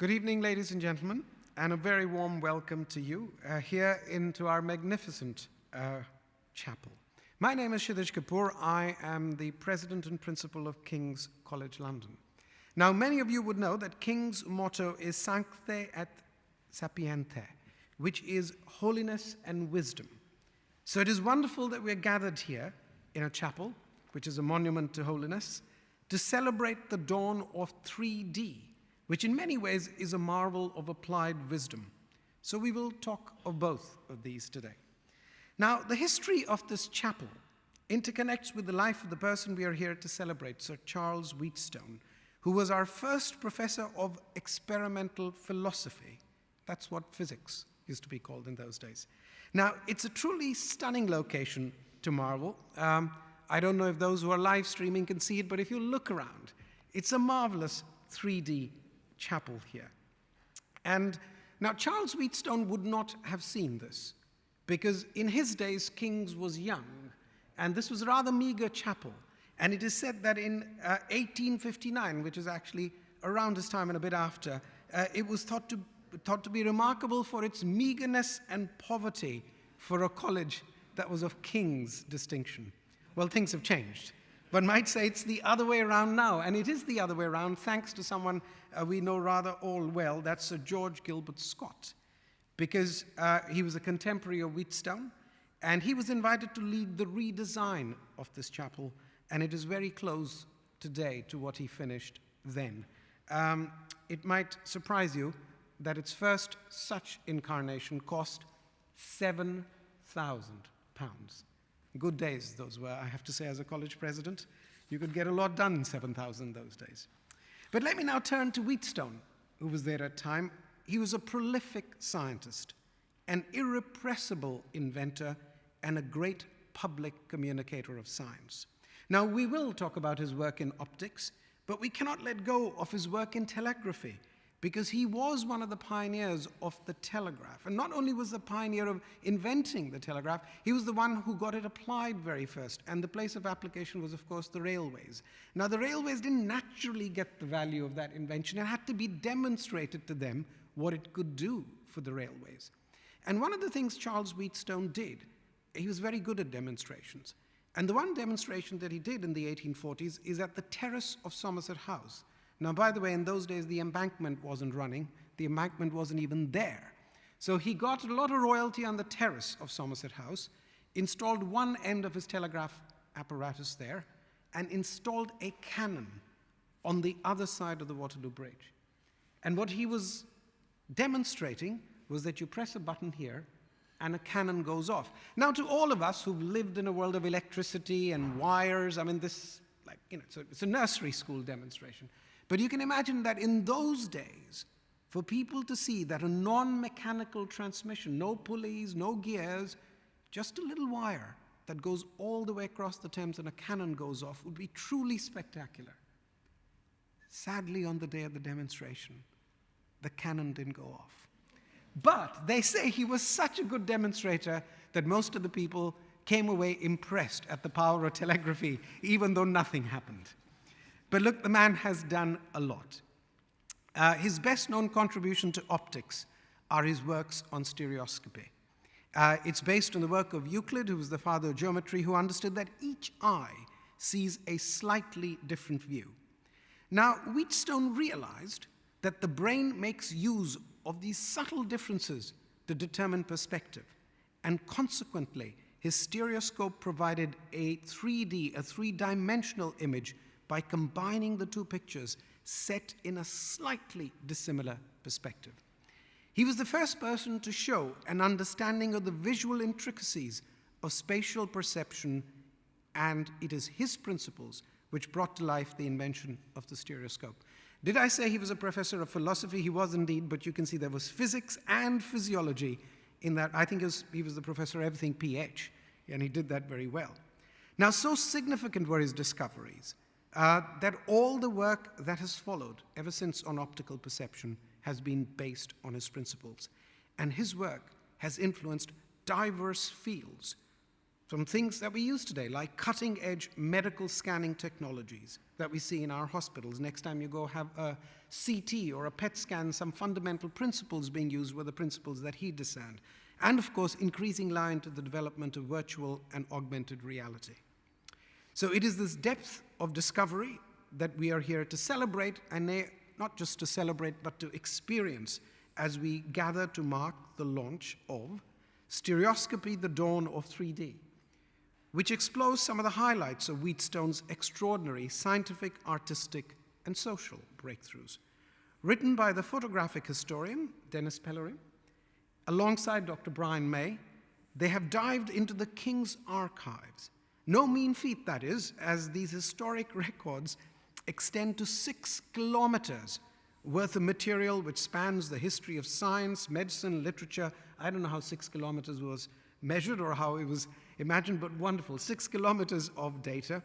Good evening, ladies and gentlemen, and a very warm welcome to you uh, here into our magnificent uh, chapel. My name is Shitij Kapur. I am the president and principal of King's College London. Now, many of you would know that King's motto is Sancte et Sapienter, which is holiness and wisdom. So it is wonderful that we're gathered here in a chapel, which is a monument to holiness, to celebrate the dawn of 3D, which in many ways is a marvel of applied wisdom. So we will talk of both of these today. Now, the history of this chapel interconnects with the life of the person we are here to celebrate, Sir Charles Wheatstone, who was our first professor of experimental philosophy. That's what physics used to be called in those days. Now, it's a truly stunning location to marvel. Um, I don't know if those who are live streaming can see it, but if you look around, it's a marvelous 3D chapel here. And now Charles Wheatstone would not have seen this because in his days, King's was young, and this was a rather meager chapel. And it is said that in uh, 1859, which is actually around this time and a bit after, uh, it was thought to, thought to be remarkable for its meagerness and poverty for a college that was of King's distinction. Well, things have changed. One might say it's the other way around now, and it is the other way around thanks to someone uh, we know rather all well, that's Sir George Gilbert Scott, because uh, he was a contemporary of Wheatstone, and he was invited to lead the redesign of this chapel, and it is very close today to what he finished then. Um, it might surprise you that its first such incarnation cost 7,000 pounds. Good days those were, I have to say, as a college president. You could get a lot done in 7,000 those days. But let me now turn to Wheatstone, who was there at time. He was a prolific scientist, an irrepressible inventor, and a great public communicator of science. Now, we will talk about his work in optics, but we cannot let go of his work in telegraphy because he was one of the pioneers of the telegraph. And not only was the pioneer of inventing the telegraph, he was the one who got it applied very first. And the place of application was, of course, the railways. Now, the railways didn't naturally get the value of that invention. It had to be demonstrated to them what it could do for the railways. And one of the things Charles Wheatstone did, he was very good at demonstrations. And the one demonstration that he did in the 1840s is at the terrace of Somerset House. Now, by the way, in those days, the embankment wasn't running. The embankment wasn't even there. So he got a lot of royalty on the terrace of Somerset House, installed one end of his telegraph apparatus there, and installed a cannon on the other side of the Waterloo Bridge. And what he was demonstrating was that you press a button here and a cannon goes off. Now, to all of us who've lived in a world of electricity and wires, I mean, this, like, you know, it's a, it's a nursery school demonstration. But you can imagine that in those days, for people to see that a non-mechanical transmission, no pulleys, no gears, just a little wire that goes all the way across the Thames and a cannon goes off would be truly spectacular. Sadly, on the day of the demonstration, the cannon didn't go off. But they say he was such a good demonstrator that most of the people came away impressed at the power of telegraphy, even though nothing happened. But look, the man has done a lot. Uh, his best known contribution to optics are his works on stereoscopy. Uh, it's based on the work of Euclid, who was the father of geometry, who understood that each eye sees a slightly different view. Now, Wheatstone realized that the brain makes use of these subtle differences to determine perspective, and consequently, his stereoscope provided a 3D, a three-dimensional image by combining the two pictures set in a slightly dissimilar perspective. He was the first person to show an understanding of the visual intricacies of spatial perception, and it is his principles which brought to life the invention of the stereoscope. Did I say he was a professor of philosophy? He was indeed, but you can see there was physics and physiology in that. I think was, he was the professor of everything PH, and he did that very well. Now, so significant were his discoveries uh, that all the work that has followed ever since on optical perception has been based on his principles. And his work has influenced diverse fields, from things that we use today, like cutting edge medical scanning technologies that we see in our hospitals. Next time you go have a CT or a PET scan, some fundamental principles being used were the principles that he discerned. And of course, increasing line to the development of virtual and augmented reality. So it is this depth of discovery that we are here to celebrate, and eh, not just to celebrate, but to experience as we gather to mark the launch of Stereoscopy, the Dawn of 3D which explores some of the highlights of Wheatstone's extraordinary scientific, artistic, and social breakthroughs. Written by the photographic historian, Denis Pellerin, alongside Dr. Brian May, they have dived into the King's archives. No mean feat, that is, as these historic records extend to six kilometers worth of material which spans the history of science, medicine, literature. I don't know how six kilometers was measured or how it was imagined, but wonderful. Six kilometers of data,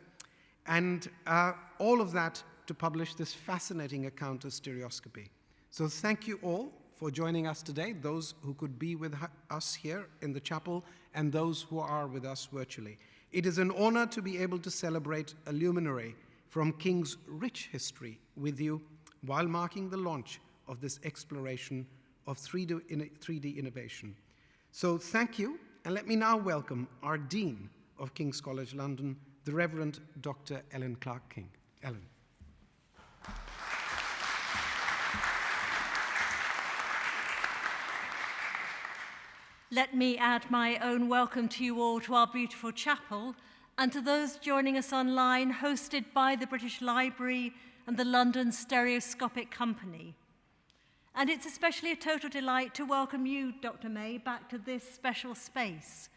and uh, all of that to publish this fascinating account of stereoscopy. So thank you all for joining us today, those who could be with us here in the chapel and those who are with us virtually. It is an honor to be able to celebrate a luminary from King's rich history with you while marking the launch of this exploration of 3D, 3D innovation. So thank you and let me now welcome our Dean of King's College London, the Reverend Dr. Ellen Clark King. Ellen. Let me add my own welcome to you all to our beautiful chapel and to those joining us online, hosted by the British Library and the London Stereoscopic Company. And it's especially a total delight to welcome you, Dr. May, back to this special space.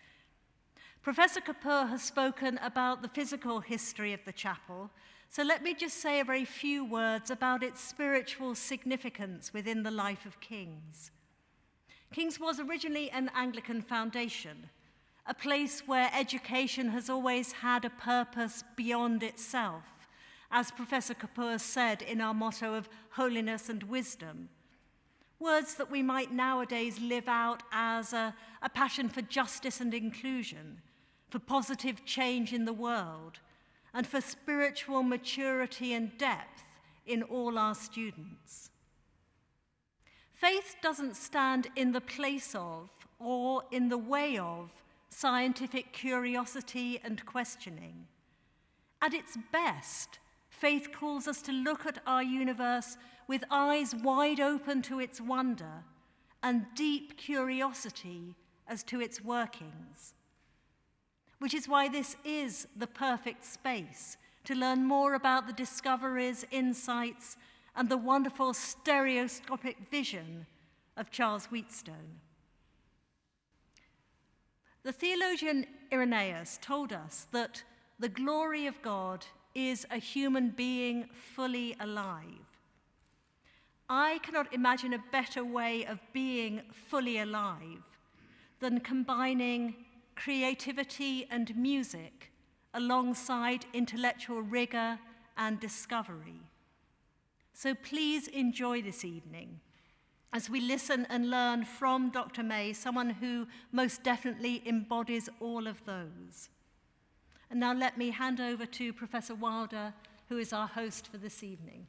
Professor Kapur has spoken about the physical history of the chapel, so let me just say a very few words about its spiritual significance within the life of King's. King's was originally an Anglican foundation, a place where education has always had a purpose beyond itself, as Professor Kapur said in our motto of holiness and wisdom. Words that we might nowadays live out as a, a passion for justice and inclusion, for positive change in the world, and for spiritual maturity and depth in all our students. Faith doesn't stand in the place of or in the way of scientific curiosity and questioning. At its best, faith calls us to look at our universe with eyes wide open to its wonder and deep curiosity as to its workings. Which is why this is the perfect space to learn more about the discoveries, insights, and the wonderful stereoscopic vision of Charles Wheatstone. The theologian Irenaeus told us that the glory of God is a human being fully alive. I cannot imagine a better way of being fully alive than combining creativity and music alongside intellectual rigor and discovery. So please enjoy this evening as we listen and learn from Dr. May, someone who most definitely embodies all of those. And now let me hand over to Professor Wilder, who is our host for this evening.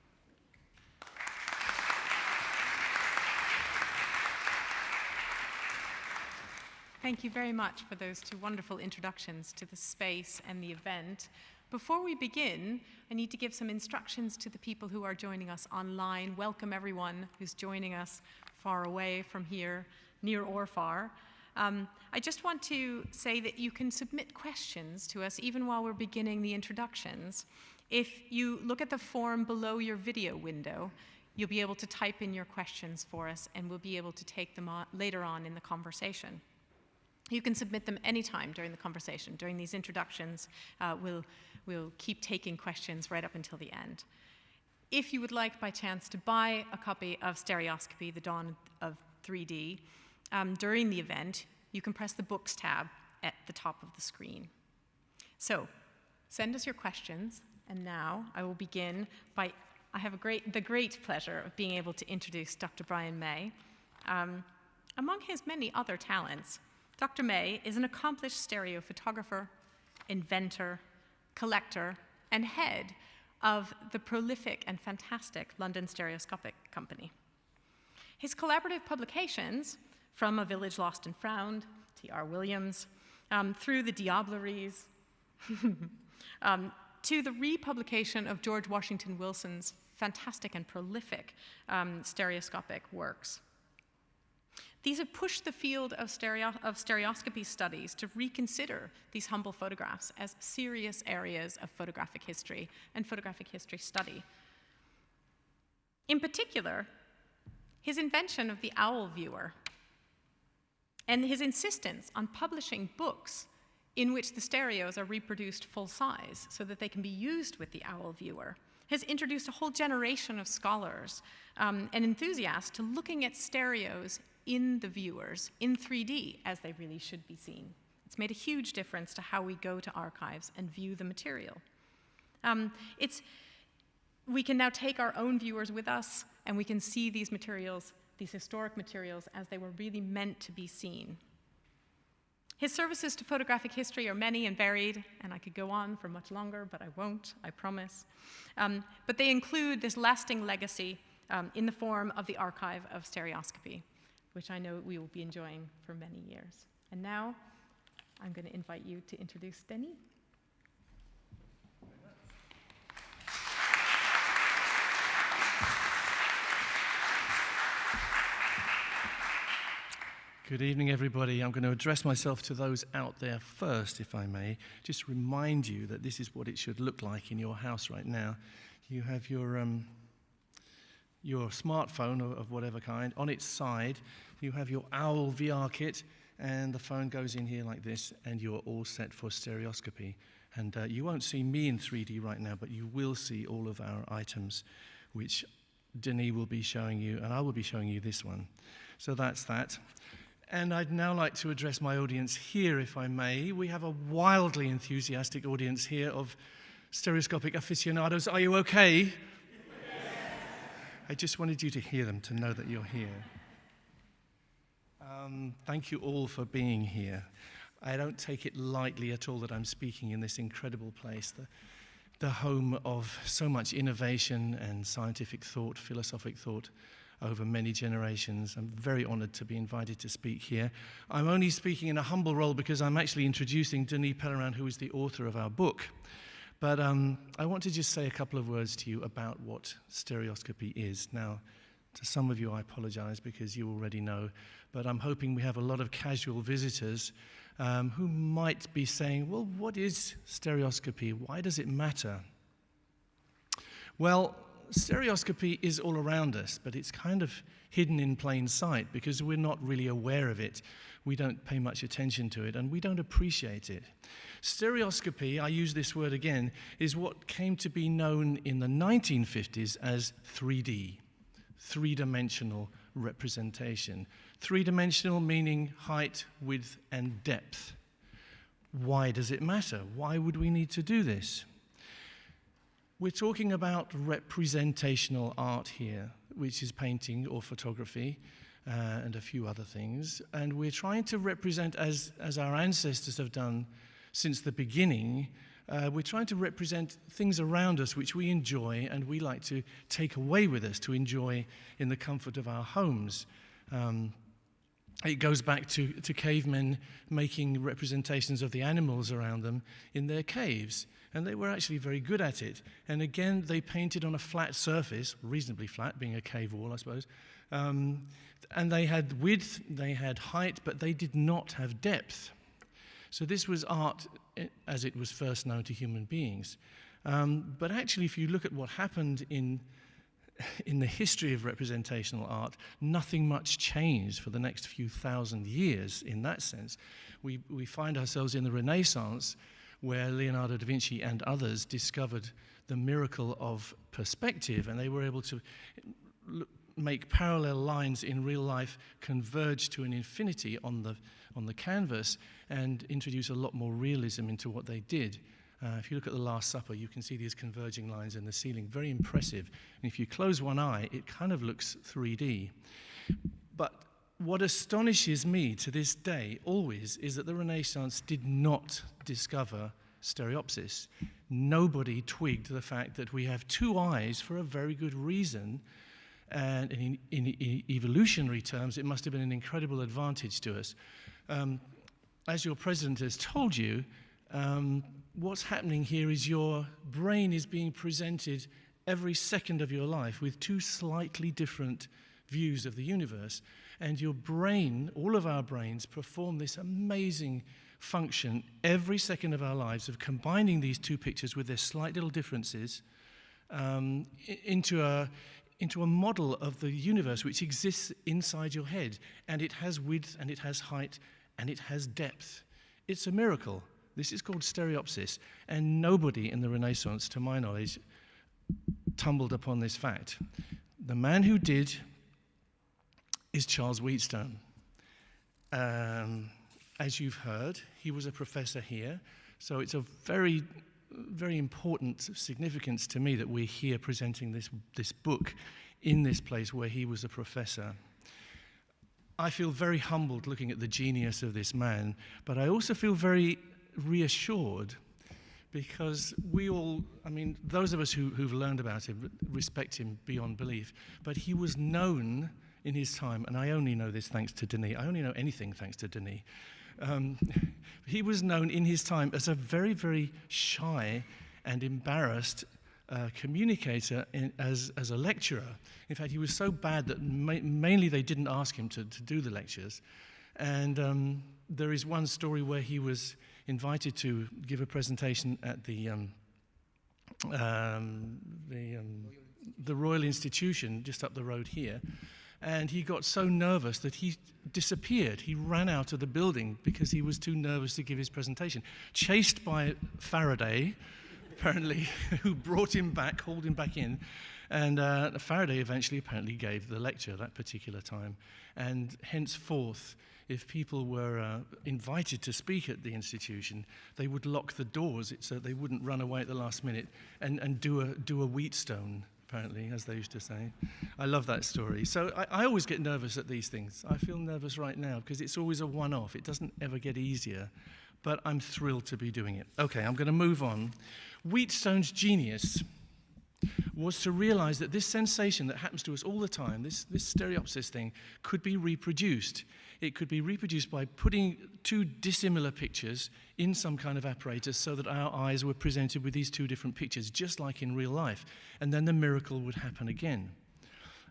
Thank you very much for those two wonderful introductions to the space and the event. Before we begin, I need to give some instructions to the people who are joining us online. Welcome everyone who's joining us far away from here, near or far. Um, I just want to say that you can submit questions to us even while we're beginning the introductions. If you look at the form below your video window, you'll be able to type in your questions for us and we'll be able to take them on later on in the conversation. You can submit them anytime during the conversation. During these introductions, uh, we'll, we'll keep taking questions right up until the end. If you would like, by chance, to buy a copy of Stereoscopy, The Dawn of 3D, um, during the event, you can press the Books tab at the top of the screen. So, send us your questions, and now I will begin by, I have great, the great pleasure of being able to introduce Dr. Brian May. Um, among his many other talents, Dr. May is an accomplished stereophotographer, inventor, collector, and head of the prolific and fantastic London Stereoscopic Company. His collaborative publications, from A Village Lost and Found, T.R. Williams, um, through the Diableries, um, to the republication of George Washington Wilson's fantastic and prolific um, stereoscopic works. These have pushed the field of, stereo of stereoscopy studies to reconsider these humble photographs as serious areas of photographic history and photographic history study. In particular, his invention of the owl viewer and his insistence on publishing books in which the stereos are reproduced full size so that they can be used with the owl viewer has introduced a whole generation of scholars um, and enthusiasts to looking at stereos in the viewers in 3D as they really should be seen. It's made a huge difference to how we go to archives and view the material. Um, it's, we can now take our own viewers with us and we can see these materials, these historic materials, as they were really meant to be seen. His services to photographic history are many and varied, and I could go on for much longer, but I won't, I promise. Um, but they include this lasting legacy um, in the form of the Archive of Stereoscopy, which I know we will be enjoying for many years. And now, I'm going to invite you to introduce Denis. Good evening, everybody. I'm going to address myself to those out there first, if I may. Just remind you that this is what it should look like in your house right now. You have your, um, your smartphone of, whatever kind. On its side, you have your OWL VR kit, and the phone goes in here like this, and you're all set for stereoscopy. And uh, you won't see me in 3D right now, but you will see all of our items, which Denis will be showing you, and I will be showing you this one. So that's that. And I'd now like to address my audience here, if I may. We have a wildly enthusiastic audience here of stereoscopic aficionados. Are you okay? Yes. I just wanted you to hear them, to know that you're here. Um, thank you all for being here. I don't take it lightly at all that I'm speaking in this incredible place, the, the home of so much innovation and scientific thought, philosophic thought over many generations. I'm very honored to be invited to speak here. I'm only speaking in a humble role because I'm actually introducing Denis Pellerin, who is the author of our book. But um, I want to just say a couple of words to you about what stereoscopy is. Now, to some of you, I apologize because you already know, but I'm hoping we have a lot of casual visitors um, who might be saying, well, what is stereoscopy? Why does it matter? Well, stereoscopy is all around us, but it's kind of hidden in plain sight because we're not really aware of it. We don't pay much attention to it and we don't appreciate it. Stereoscopy, I use this word again, is what came to be known in the 1950s as 3D, three dimensional representation. Three dimensional meaning height, width, and depth. Why does it matter? Why would we need to do this? We're talking about representational art here, which is painting or photography uh, and a few other things. And we're trying to represent, as, as our ancestors have done since the beginning, uh, we're trying to represent things around us which we enjoy and we like to take away with us to enjoy in the comfort of our homes. Um, it goes back to, to cavemen making representations of the animals around them in their caves and they were actually very good at it. And again, they painted on a flat surface, reasonably flat, being a cave wall, I suppose. Um, and they had width, they had height, but they did not have depth. So this was art eh, as it was first known to human beings. Um, but actually, if you look at what happened in, in the history of representational art, nothing much changed for the next few thousand years in that sense. We, we find ourselves in the Renaissance where Leonardo da Vinci and others discovered the miracle of perspective, and they were able to make parallel lines in real life converge to an infinity on the, on the canvas and introduce a lot more realism into what they did. Uh, if you look at the Last Supper, you can see these converging lines in the ceiling, very impressive. And if you close one eye, it kind of looks 3D. But what astonishes me to this day always is that the Renaissance did not discover stereopsis. Nobody twigged the fact that we have two eyes for a very good reason. And in, in, in evolutionary terms, it must have been an incredible advantage to us. Um, as your president has told you, um, what's happening here is your brain is being presented every second of your life with two slightly different views of the universe. And your brain, all of our brains, perform this amazing function every second of our lives of combining these two pictures with their slight little differences um, into, a, into a model of the universe which exists inside your head. And it has width and it has height and it has depth. It's a miracle. This is called stereopsis. And nobody in the Renaissance, to my knowledge, tumbled upon this fact. The man who did is Charles Wheatstone. Um, as you've heard, he was a professor here, so it's of very, very important significance to me that we're here presenting this, this book in this place where he was a professor. I feel very humbled looking at the genius of this man, but I also feel very reassured because we all, I mean, those of us who, who've learned about him respect him beyond belief, but he was known in his time, and I only know this thanks to Denis, I only know anything thanks to Denis. Um, he was known in his time as a very, very shy and embarrassed uh, communicator in, as, as a lecturer. In fact, he was so bad that ma mainly they didn't ask him to, to do the lectures. And um, there is one story where he was invited to give a presentation at the, um, um, the, um, the Royal Institution just up the road here. And he got so nervous that he disappeared. He ran out of the building because he was too nervous to give his presentation. Chased by Faraday, apparently, who brought him back, hauled him back in. And uh, Faraday eventually apparently gave the lecture that particular time. And henceforth, if people were uh, invited to speak at the institution, they would lock the doors so they wouldn't run away at the last minute and, and do, a, do a Wheatstone, apparently, as they used to say. I love that story. So I, I always get nervous at these things. I feel nervous right now because it's always a one off, it doesn't ever get easier. But I'm thrilled to be doing it. Okay, I'm going to move on. Wheatstone's genius was to realize that this sensation that happens to us all the time, this, this stereopsis thing, could be reproduced it could be reproduced by putting two dissimilar pictures in some kind of apparatus so that our eyes were presented with these two different pictures, just like in real life. And then the miracle would happen again.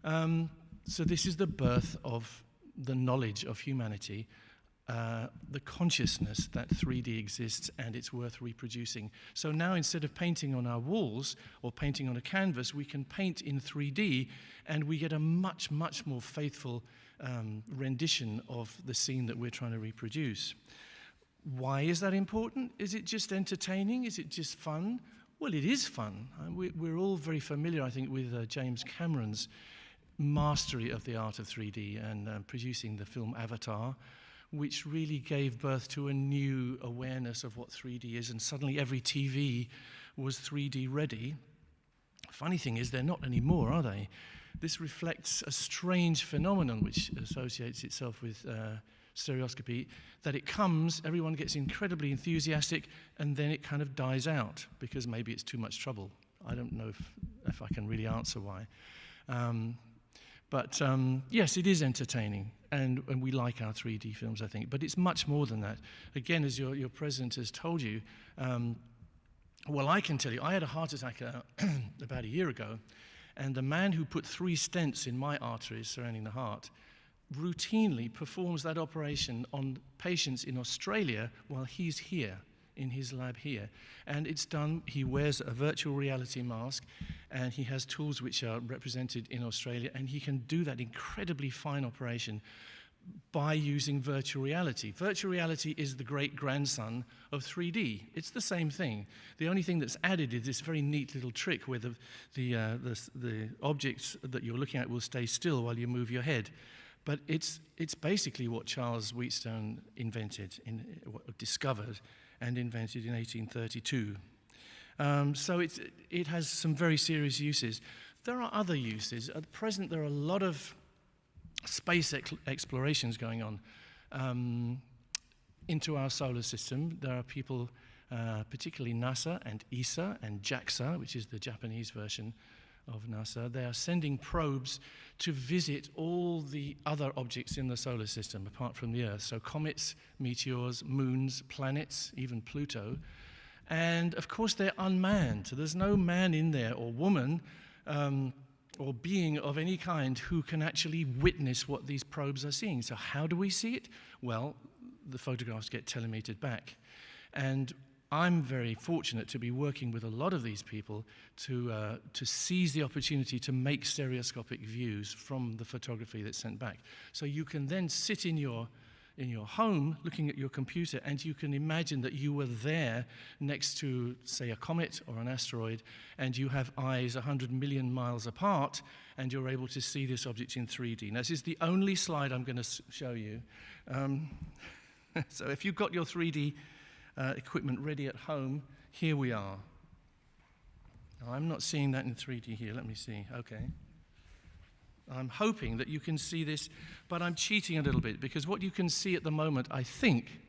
Um, so, this is the birth of the knowledge of humanity, uh, the consciousness that 3D exists and it's worth reproducing. So now instead of painting on our walls or painting on a canvas, we can paint in 3D and we get a much, much more faithful um, rendition of the scene that we're trying to reproduce. Why is that important? Is it just entertaining? Is it just fun? Well, it is fun. Uh, we're all very familiar, I think, with uh, James Cameron's mastery of the art of 3D and uh, producing the film Avatar, which really gave birth to a new awareness of what 3D is, and suddenly every TV was 3D ready. Funny thing is, they're not anymore, are they? This reflects a strange phenomenon which associates itself with uh, stereoscopy, that it comes, everyone gets incredibly enthusiastic, and then it kind of dies out because maybe it's too much trouble. I don't know if, if I can really answer why. Um, but um, yes, it is entertaining, and, and we like our 3D films, I think. But it's much more than that. Again, as your, your president has told you, um, well, I can tell you, I had a heart attack uh, about a year ago, and the man who put three stents in my arteries surrounding the heart routinely performs that operation on patients in Australia while he's here in his lab here. And it's done, he wears a virtual reality mask and he has tools which are represented in Australia and he can do that incredibly fine operation by using virtual reality. Virtual reality is the great grandson of 3D. It's the same thing. The only thing that's added is this very neat little trick where the, the, uh, the, the objects that you're looking at will stay still while you move your head. But it's, it's basically what Charles Wheatstone invented, in, discovered, and invented in 1832. Um, so it has some very serious uses. There are other uses. At present, there are a lot of space ex- explorations going on um, into our solar system. There are people, uh, particularly NASA and ESA and JAXA, which is the Japanese version of NASA. They are sending probes to visit all the other objects in the solar system apart from the Earth. So, comets, meteors, moons, planets, even Pluto. And of course, they're unmanned. So there's no man in there or woman um, or being of any kind who can actually witness what these probes are seeing. So, how do we see it? Well, the photographs get telemetered back. And I'm very fortunate to be working with a lot of these people to, uh, to seize the opportunity to make stereoscopic views from the photography that's sent back. So you can then sit in your, in your home looking at your computer and you can imagine that you were there next to, say, a comet or an asteroid, and you have eyes 100 million miles apart and you're able to see this object in 3D. Now, this is the only slide I'm going to show you. Um, so if you've got your 3D uh, equipment ready at home, here we are. Now, I'm not seeing that in 3D here. Let me see. Okay. I'm hoping that you can see this, but I'm cheating a little bit because what you can see at the moment, I think,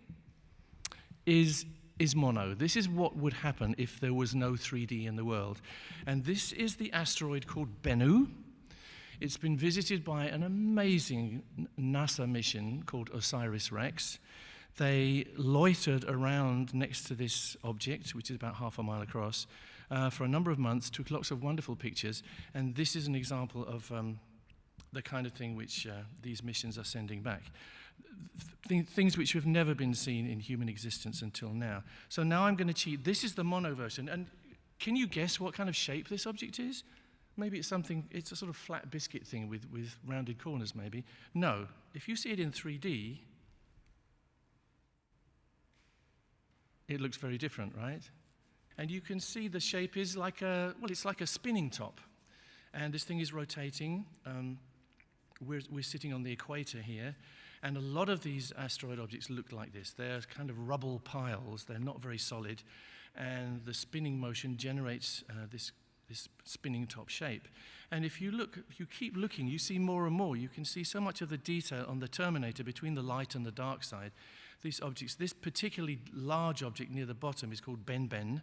is, is mono. This is what would happen if there was no 3D in the world. And this is the asteroid called Bennu. It's been visited by an amazing NASA mission called OSIRIS REx. they loitered around next to this object, which is about half a mile across, uh, for a number of months, took lots of wonderful pictures, and this is an example of um, the kind of thing which uh, these missions are sending back. Th things which have never been seen in human existence until now. So now I'm going to cheat. This is the mono version, and can you guess what kind of shape this object is? Maybe it's something, it's a sort of flat biscuit thing with, with rounded corners, maybe. No, if you see it in 3D, it looks very different, right? And you can see the shape is like a, well, it's like a spinning top. And this thing is rotating. Um, we're, we're sitting on the equator here. And a lot of these asteroid objects look like this. They're kind of rubble piles, they're not very solid. And the spinning motion generates uh, this, this spinning top shape. And if you look, if you keep looking, you see more and more. You can see so much of the detail on the terminator between the light and the dark side these objects. This particularly large object near the bottom is called Benben.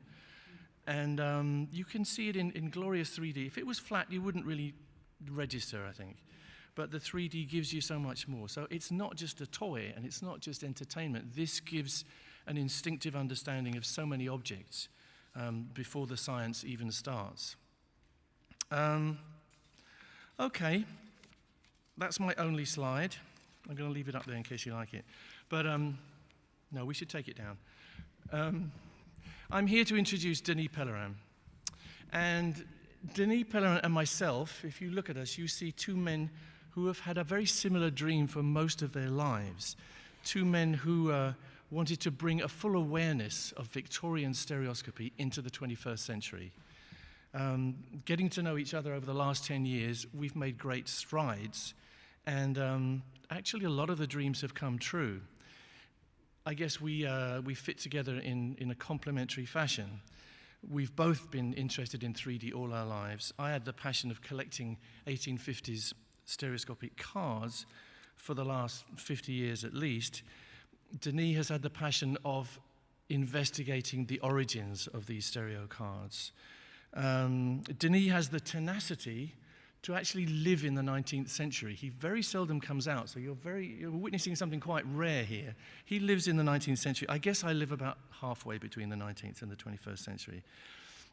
And um, you can see it in, in glorious 3D. If it was flat, you wouldn't really register, I think. But the 3D gives you so much more. So it's not just a toy and it's not just entertainment. This gives an instinctive understanding of so many objects um, before the science even starts. Um, okay, that's my only slide. I'm going to leave it up there in case you like it. But um, no, we should take it down. Um, I'm here to introduce Denis Pellerin. And Denis Pellerin and myself, if you look at us, you see two men who have had a very similar dream for most of their lives. Two men who uh, wanted to bring a full awareness of Victorian stereoscopy into the 21st century. Um, getting to know each other over the last 10 years, we've made great strides. And um, actually, a lot of the dreams have come true. I guess we, uh, we fit together in, in a complementary fashion. We've both been interested in 3D all our lives. I had the passion of collecting 1850s stereoscopic cars for the last 50 years at least. Denis has had the passion of investigating the origins of these stereo cards. Um, Denis has the tenacity to actually live in the 19th century. He very seldom comes out, so you're, very, you're witnessing something quite rare here. He lives in the 19th century. I guess I live about halfway between the 19th and the 21st century.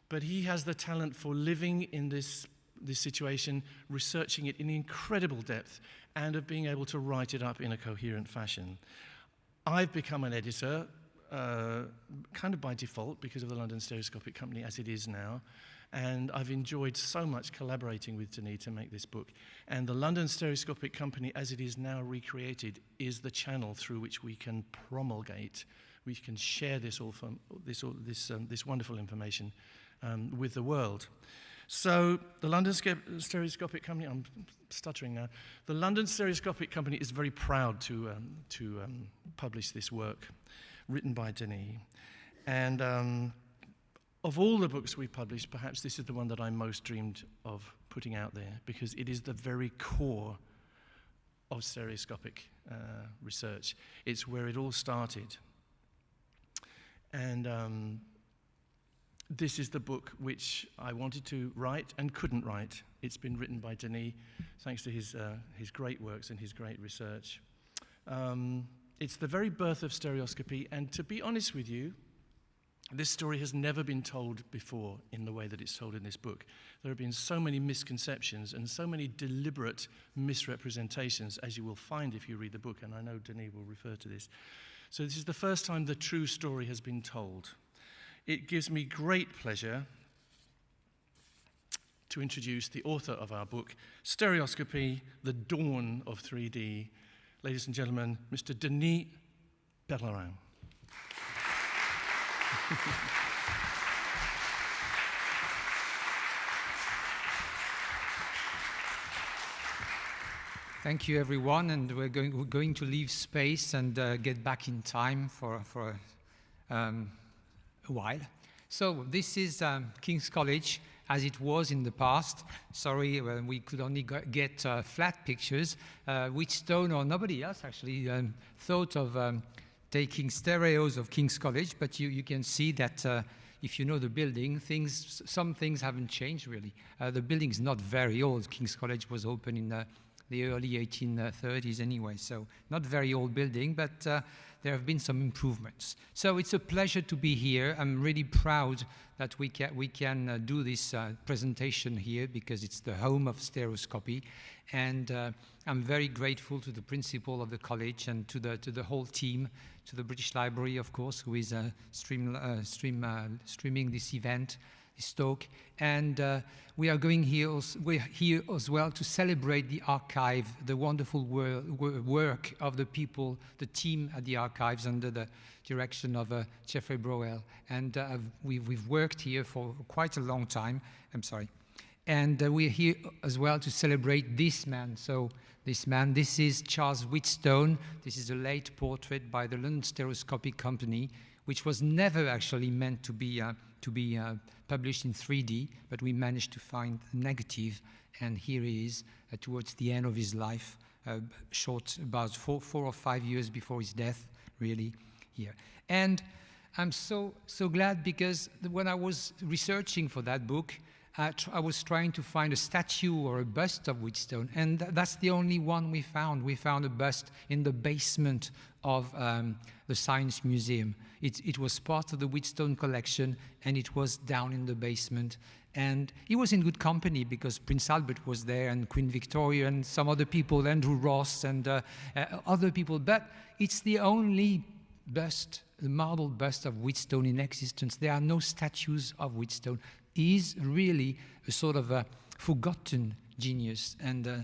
But he has the talent for living in this, this situation, researching it in incredible depth, and of being able to write it up in a coherent fashion. I've become an editor, uh, kind of by default, because of the London Stereoscopic Company as it is now. And I've enjoyed so much collaborating with Denis to make this book. And the London Stereoscopic Company, as it is now recreated, is the channel through which we can promulgate, we can share this, all from, this, all, this, um, this wonderful information um, with the world. So, the London Stereoscopic Company, I'm stuttering now. The London Stereoscopic Company is very proud to, um, to um, publish this work written by Denis. And um, of all the books we've published, perhaps this is the one that I most dreamed of putting out there because it is the very core of stereoscopic uh, research. It's where it all started. And um, this is the book which I wanted to write and couldn't write. It's been written by Denis, thanks to his, uh, his great works and his great research. Um, it's the very birth of stereoscopy, and to be honest with you, this story has never been told before in the way that it's told in this book. There have been so many misconceptions and so many deliberate misrepresentations, as you will find if you read the book, and I know Denis will refer to this. So, this is the first time the true story has been told. It gives me great pleasure to introduce the author of our book, Stereoscopy The Dawn of 3D. Ladies and gentlemen, Mr. Denis Pellerin. Thank you, everyone, and we're going, we're going to leave space and uh, get back in time for, for um, a while. So this is um, King's College as it was in the past. Sorry, we could only get uh, flat pictures. Uh, Stone or nobody else actually um, thought of um, taking stereos of King's College, but you, you can see that uh, if you know the building, things, some things haven't changed really. Uh, the building is not very old. King's College was opened in the early 1830s anyway, so not very old building, but uh, there have been some improvements. So it's a pleasure to be here. I'm really proud that we can, we can uh, do this uh, presentation here because it's the home of stereoscopy. And uh, I'm very grateful to the principal of the college and to the, to the whole team, to the British Library, of course, who is uh, stream, uh, stream, streaming this event talk. And uh, we are going here, also, we're here as well to celebrate the archive, the wonderful wor work of the people, the team at the archives under the direction of uh, Jeffrey Browell. And uh, we, have worked here for quite a long time. I'm sorry. And uh, we're here as well to celebrate this man. So this man, this is Charles Wheatstone. This is a late portrait by the London Stereoscopic Company, which was never actually meant to be, uh, to be uh, published in 3D, but we managed to find the negative, and here he is uh, towards the end of his life, uh, short, about four, four or five years before his death, really, here. And I'm so, so glad because when I was researching for that book, uh, I was trying to find a statue or a bust of Wheatstone, and th that's the only one we found. We found a bust in the basement of um, the Science Museum. It, it, was part of the Wheatstone collection, and it was down in the basement. And he was in good company because Prince Albert was there, and Queen Victoria, and some other people, Andrew Ross, and uh, uh, other people. But it's the only bust, the marble bust of Wheatstone in existence. There are no statues of Wheatstone is really a sort of a forgotten genius. And uh,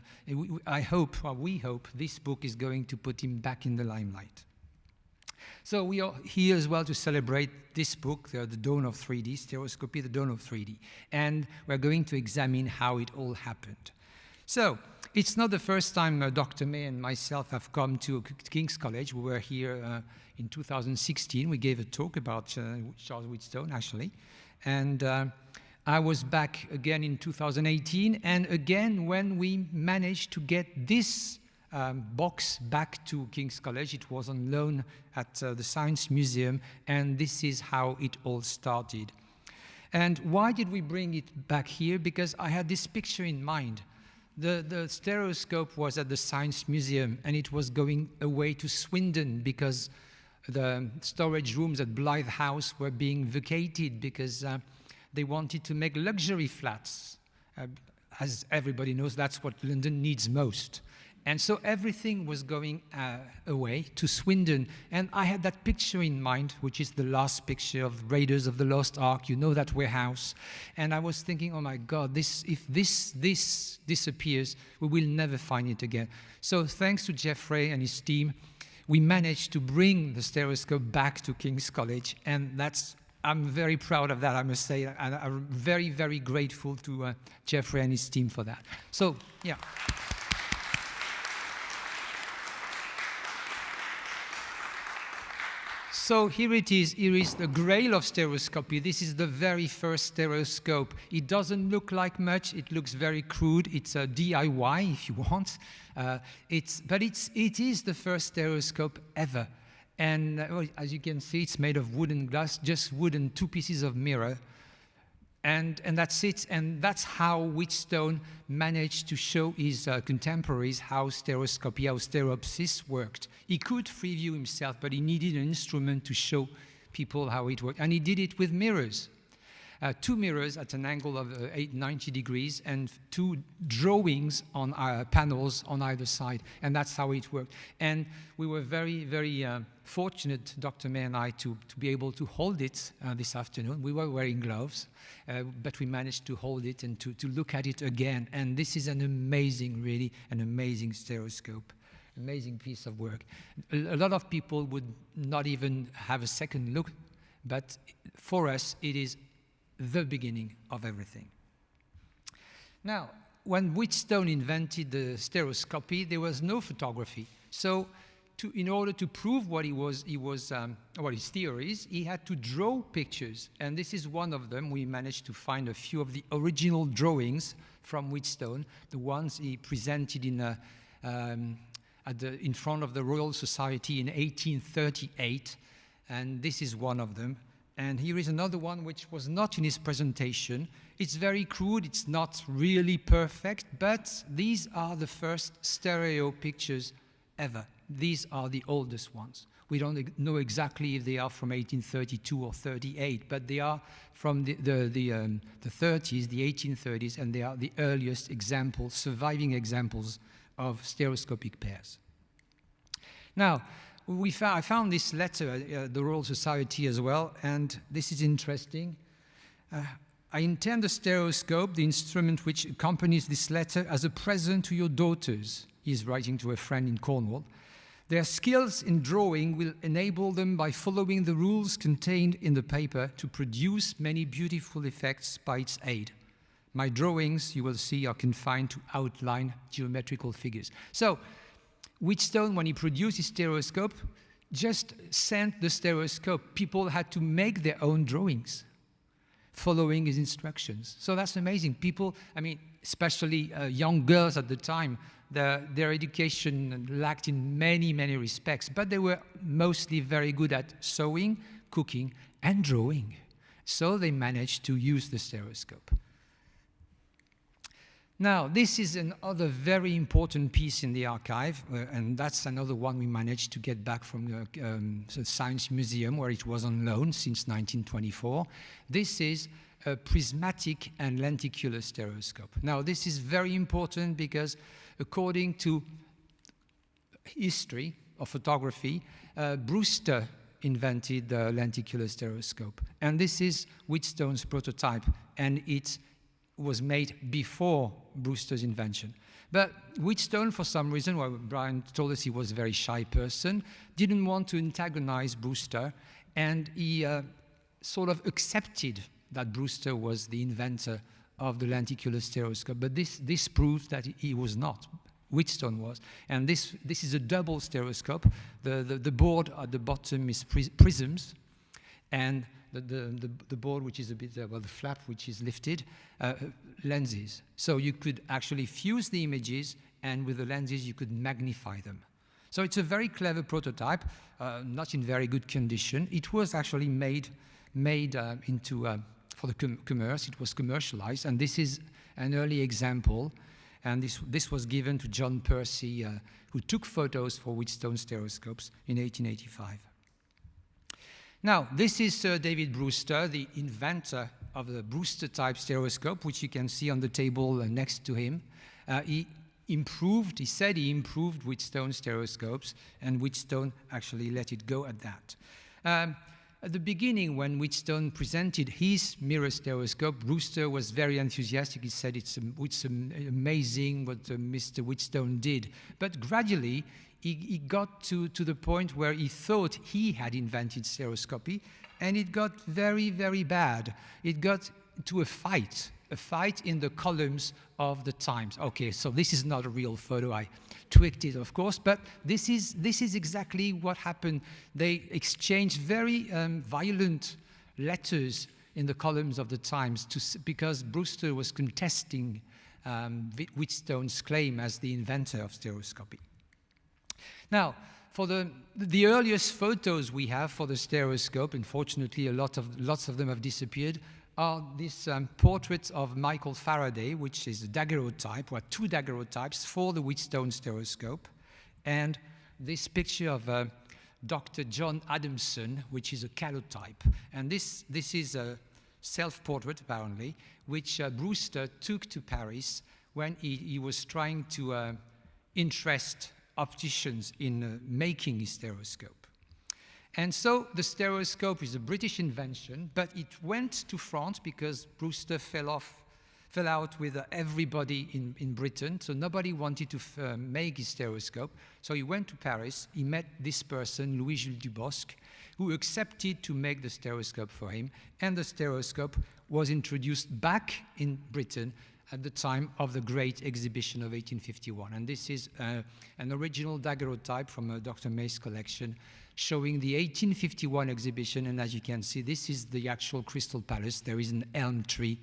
I hope, or we hope, this book is going to put him back in the limelight. So we are here as well to celebrate this book, The Dawn of 3D, Stereoscopy, The Dawn of 3D. And we're going to examine how it all happened. So it's not the first time uh, Dr. May and myself have come to King's College. We were here uh, in 2016. We gave a talk about uh, Charles Wheatstone, actually. And uh, I was back again in 2018, and again when we managed to get this um, box back to King's College, it was on loan at uh, the Science Museum, and this is how it all started. And why did we bring it back here? Because I had this picture in mind. The, the stereoscope was at the Science Museum, and it was going away to Swindon because the storage rooms at Blythe House were being vacated because uh, they wanted to make luxury flats. Uh, as everybody knows, that's what London needs most. And so everything was going uh, away to Swindon. And I had that picture in mind, which is the last picture of Raiders of the Lost Ark. You know that warehouse. And I was thinking, oh my God, this, if this, this disappears, we will never find it again. So thanks to Jeffrey and his team, we managed to bring the stereoscope back to King's College. And that's I'm very proud of that, I must say, and I'm very, very grateful to uh, Jeffrey and his team for that. So, yeah. So here it is. Here is the grail of stereoscopy. This is the very first stereoscope. It doesn't look like much. It looks very crude. It's a DIY, if you want. Uh, it's, but it's, it is the first stereoscope ever. And uh, as you can see, it's made of wood and glass, just wood and two pieces of mirror. And, and that's it. And that's how Wheatstone managed to show his uh, contemporaries how stereoscopy, how stereopsis worked. He could free view himself, but he needed an instrument to show people how it worked. And he did it with mirrors. Uh, two mirrors at an angle of uh, 90 degrees and two drawings on our panels on either side. And that's how it worked. And we were very, very uh, fortunate, Dr. May and I, to, to be able to hold it uh, this afternoon. We were wearing gloves, uh, but we managed to hold it and to, to look at it again. And this is an amazing, really, an amazing stereoscope amazing piece of work. A, lot of people would not even have a second look, but for us, it is the beginning of everything. Now, when Wheatstone invented the stereoscopy, there was no photography. So, to, in order to prove what he was, he was um, what his theories, he had to draw pictures, and this is one of them. We managed to find a few of the original drawings from Wheatstone, the ones he presented in a, um, the, in front of the Royal Society in 1838, and this is one of them. And here is another one which was not in his presentation. It's very crude, it's not really perfect, but these are the first stereo pictures ever. These are the oldest ones. We don't know exactly if they are from 1832 or 38, but they are from the, the, the, um, the 30s, the 1830s, and they are the earliest examples, surviving examples of stereoscopic pairs. Now, we found, I found this letter at uh, the Royal Society as well, and this is interesting. Uh, I intend the stereoscope, the instrument which accompanies this letter, as a present to your daughters, he's writing to a friend in Cornwall. Their skills in drawing will enable them, by following the rules contained in the paper, to produce many beautiful effects by its aid. My drawings, you will see, are confined to outline geometrical figures. So, Wheatstone, when he produced his stereoscope, just sent the stereoscope. People had to make their own drawings following his instructions. So that's amazing. People, I mean, especially uh, young girls at the time, the, their education lacked in many, many respects, but they were mostly very good at sewing, cooking, and drawing. So they managed to use the stereoscope. Now, this is another very important piece in the archive, uh, and that's another one we managed to get back from the, um, the Science Museum, where it was on loan since 1924. This is a prismatic and lenticular stereoscope. Now, this is very important because according to history of photography, uh, Brewster invented the lenticular stereoscope. And this is Wheatstone's prototype, and it's was made before Brewster's invention. But Wheatstone, for some reason, well, Brian told us he was a very shy person, didn't want to antagonize Brewster, and he uh, sort of accepted that Brewster was the inventor of the lenticular stereoscope. But this, this proves that he was not. Wheatstone was. And this, this is a double stereoscope. The, the, the board at the bottom is prisms, and the, the, the, board, which is a bit, uh, well, the flap, which is lifted, uh, lenses. So you could actually fuse the images, and with the lenses, you could magnify them. So it's a very clever prototype, uh, not in very good condition. It was actually made, made uh, into, uh, for the com commerce, it was commercialized, and this is an early example. And this, this was given to John Percy, uh, who took photos for Wheatstone stereoscopes in 1885. Now, this is Sir David Brewster, the inventor of the Brewster type stereoscope, which you can see on the table uh, next to him. Uh, he improved, he said he improved Wheatstone stereoscopes, and Wheatstone actually let it go at that. Um, at the beginning, when Wheatstone presented his mirror stereoscope, Brewster was very enthusiastic. He said it's, it's amazing what uh, Mr. Wheatstone did. But gradually, he, he got to, to the point where he thought he had invented stereoscopy, and it got very, very bad. It got to a fight a fight in the columns of the Times. Okay, so this is not a real photo. I tweaked it, of course, but this is, this is exactly what happened. They exchanged very um, violent letters in the columns of the Times to, because Brewster was contesting um, Wheatstone's claim as the inventor of stereoscopy. Now, for the, the earliest photos we have for the stereoscope, unfortunately a lot of, lots of them have disappeared, are these um, portraits of Michael Faraday, which is a daguerreotype, or two daguerreotypes for the Wheatstone stereoscope, and this picture of uh, Dr. John Adamson, which is a calotype. And this, this is a self-portrait, apparently, which uh, Brewster took to Paris when he, he was trying to uh, interest opticians in uh, making his stereoscope. And so the stereoscope is a British invention, but it went to France because Brewster fell off fell out with uh, everybody in, in Britain, so nobody wanted to uh, make his stereoscope. So he went to Paris, he met this person, Louis-Jules Dubosc, who accepted to make the stereoscope for him, and the stereoscope was introduced back in Britain at the time of the great exhibition of 1851. And this is uh, an original daguerreotype from uh, Dr. May's collection showing the 1851 exhibition. And as you can see, this is the actual Crystal Palace. There is an elm tree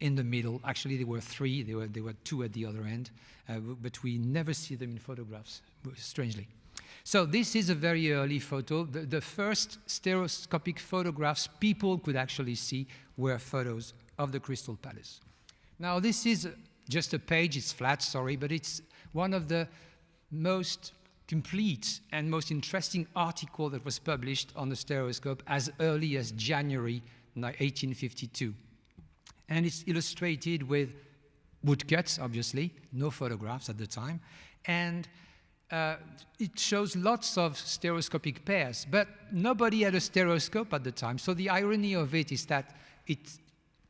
in the middle. Actually, there were three. There were, there were two at the other end. Uh, but we never see them in photographs, strangely. So this is a very early photo. The, the, first stereoscopic photographs people could actually see were photos of the Crystal Palace. Now, this is just a page, it's flat, sorry, but it's one of the most complete and most interesting article that was published on the stereoscope as early as January 1852. And it's illustrated with woodcuts, obviously, no photographs at the time, and uh, it shows lots of stereoscopic pairs, but nobody had a stereoscope at the time. So the irony of it is that it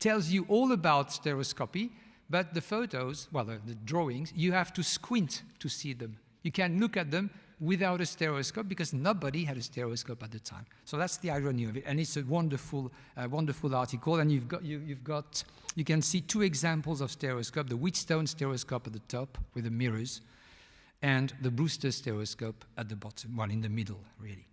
tells you all about stereoscopy, but the photos, well, the, the, drawings, you have to squint to see them. You can look at them without a stereoscope because nobody had a stereoscope at the time. So that's the irony of it, and it's a wonderful, uh, wonderful article. And you've got, you, you've got, you can see two examples of stereoscope: the Wheatstone stereoscope at the top with the mirrors, and the Brewster stereoscope at the bottom, one in the middle, really.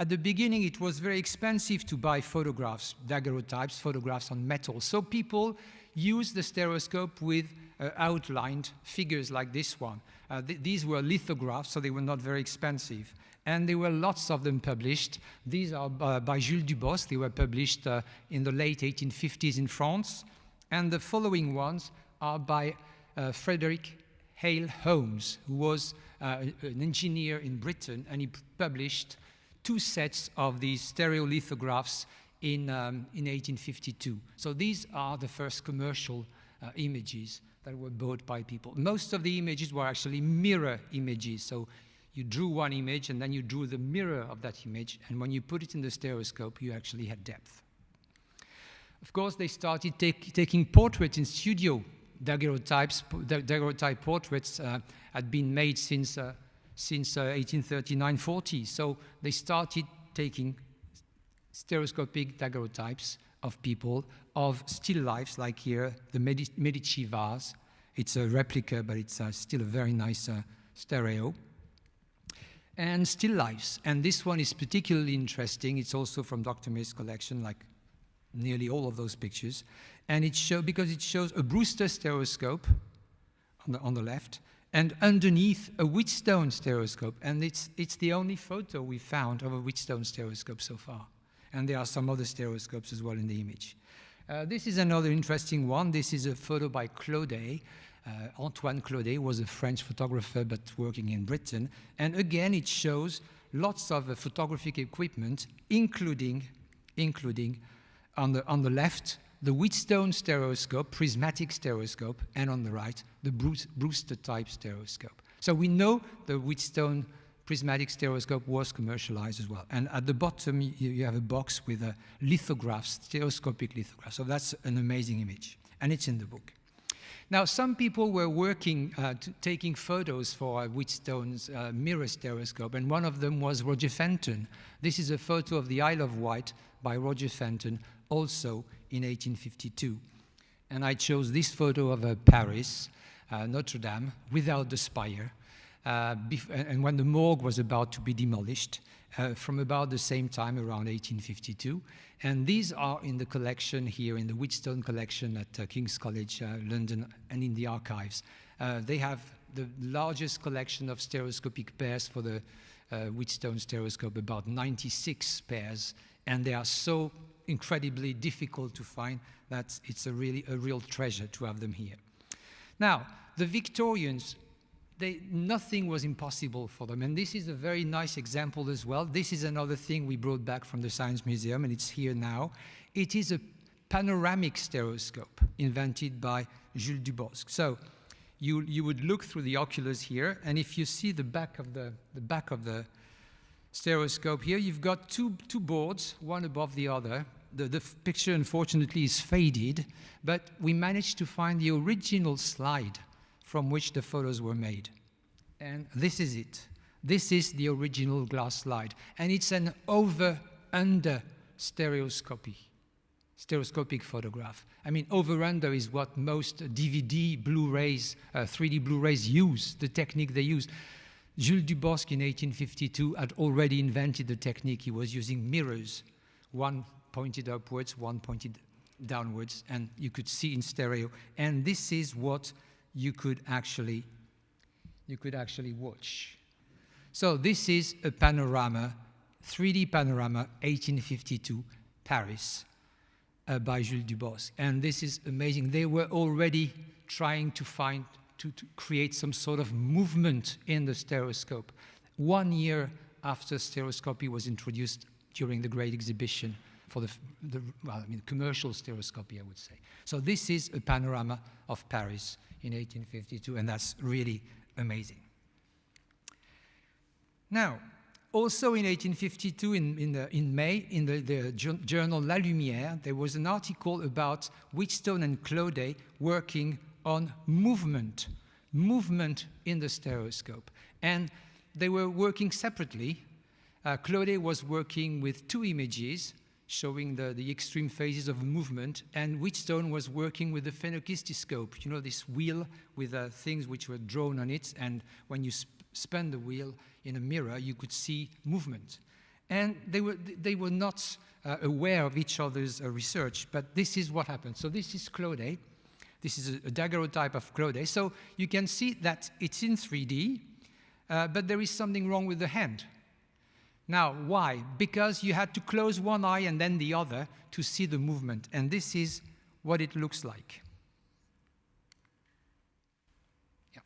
At the beginning, it was very expensive to buy photographs, daguerreotypes, photographs on metal. So people used the stereoscope with uh, outlined figures like this one. Uh, th these were lithographs, so they were not very expensive. And there were lots of them published. These are uh, by Jules Dubosc. They were published uh, in the late 1850s in France. And the following ones are by uh, Frederick Hale Holmes, who was uh, an engineer in Britain, and he published two sets of these stereolithographs in, um, in 1852. So these are the first commercial uh, images that were bought by people. Most of the images were actually mirror images. So you drew one image and then you drew the mirror of that image. And when you put it in the stereoscope, you actually had depth. Of course, they started take, taking portraits in studio. Daguerreotypes, daguerreotype portraits uh, had been made since uh, since 1839-40. Uh, so they started taking stereoscopic daguerreotypes of people, of still lifes, like here, the Medici vase. It's a replica, but it's uh, still a very nice uh, stereo. And still lifes. And this one is particularly interesting. It's also from Dr. May's collection, like nearly all of those pictures. And it shows, because it shows a Brewster stereoscope on the, on the left, and underneath a Wheatstone stereoscope. And it's, it's the only photo we found of a Wheatstone stereoscope so far. And there are some other stereoscopes as well in the image. Uh, this is another interesting one. This is a photo by Claudet. Uh, Antoine Claudet was a French photographer but working in Britain. And again, it shows lots of uh, photographic equipment, including, including on, the, on the left, the Wheatstone stereoscope, prismatic stereoscope, and on the right, the Brewster type stereoscope. So we know the Wheatstone prismatic stereoscope was commercialized as well. And at the bottom, you, you have a box with a lithographs, stereoscopic lithographs. So that's an amazing image, and it's in the book. Now, some people were working, uh, taking photos for uh, Wheatstone's uh, mirror stereoscope, and one of them was Roger Fenton. This is a photo of the Isle of Wight by Roger Fenton, also in 1852. And I chose this photo of uh, Paris, uh, Notre Dame, without the spire, uh, and when the morgue was about to be demolished, uh, from about the same time, around 1852. And these are in the collection here, in the Wheatstone collection at King's College, London, and in the archives. They have the largest collection of stereoscopic pairs for the uh, Wheatstone stereoscope, about 96 pairs, and they are so incredibly difficult to find That's, it's a really a real treasure to have them here. Now, the Victorians they, nothing was impossible for them. And this is a very nice example as well. This is another thing we brought back from the Science Museum, and it's here now. It is a panoramic stereoscope invented by Jules Dubosc. So you, you would look through the oculars here, and if you see the back of the, the back of the stereoscope here, you've got two, two boards, one above the other. The, the picture, unfortunately, is faded, but we managed to find the original slide from which the photos were made. And this is it. This is the original glass slide. And it's an over-under stereoscopy, stereoscopic photograph. I mean, over-under is what most DVD Blu-rays, uh, 3D Blu-rays use, the technique they use. Jules Dubosc in 1852 had already invented the technique. He was using mirrors, one pointed upwards, one pointed downwards, and you could see in stereo. And this is what you could actually you could actually watch. So this is a panorama, 3D panorama, 1852, Paris, uh, by Jules Dubosc. And this is amazing. They were already trying to find, to, to create some sort of movement in the stereoscope. One year after stereoscopy was introduced during the Great Exhibition for the, the well, I mean, commercial stereoscopy, I would say. So this is a panorama of Paris in 1852, and that's really amazing. Now, also in 1852, in, in, the, in May, in the, the, journal La Lumière, there was an article about Wheatstone and Claudet working on movement, movement in the stereoscope. And they were working separately. Uh, Claudet was working with two images, showing the, the extreme phases of movement, and Wheatstone was working with the phenakistoscope, you know, this wheel with uh, things which were drawn on it, and when you sp the wheel in a mirror, you could see movement. And they were, they were not uh, aware of each other's uh, research, but this is what happened. So this is Claudet. This is a, a daguerreotype of Claudet. So you can see that it's in 3D, uh, but there is something wrong with the hand. Now, why? Because you had to close one eye and then the other to see the movement. And this is what it looks like. Yeah.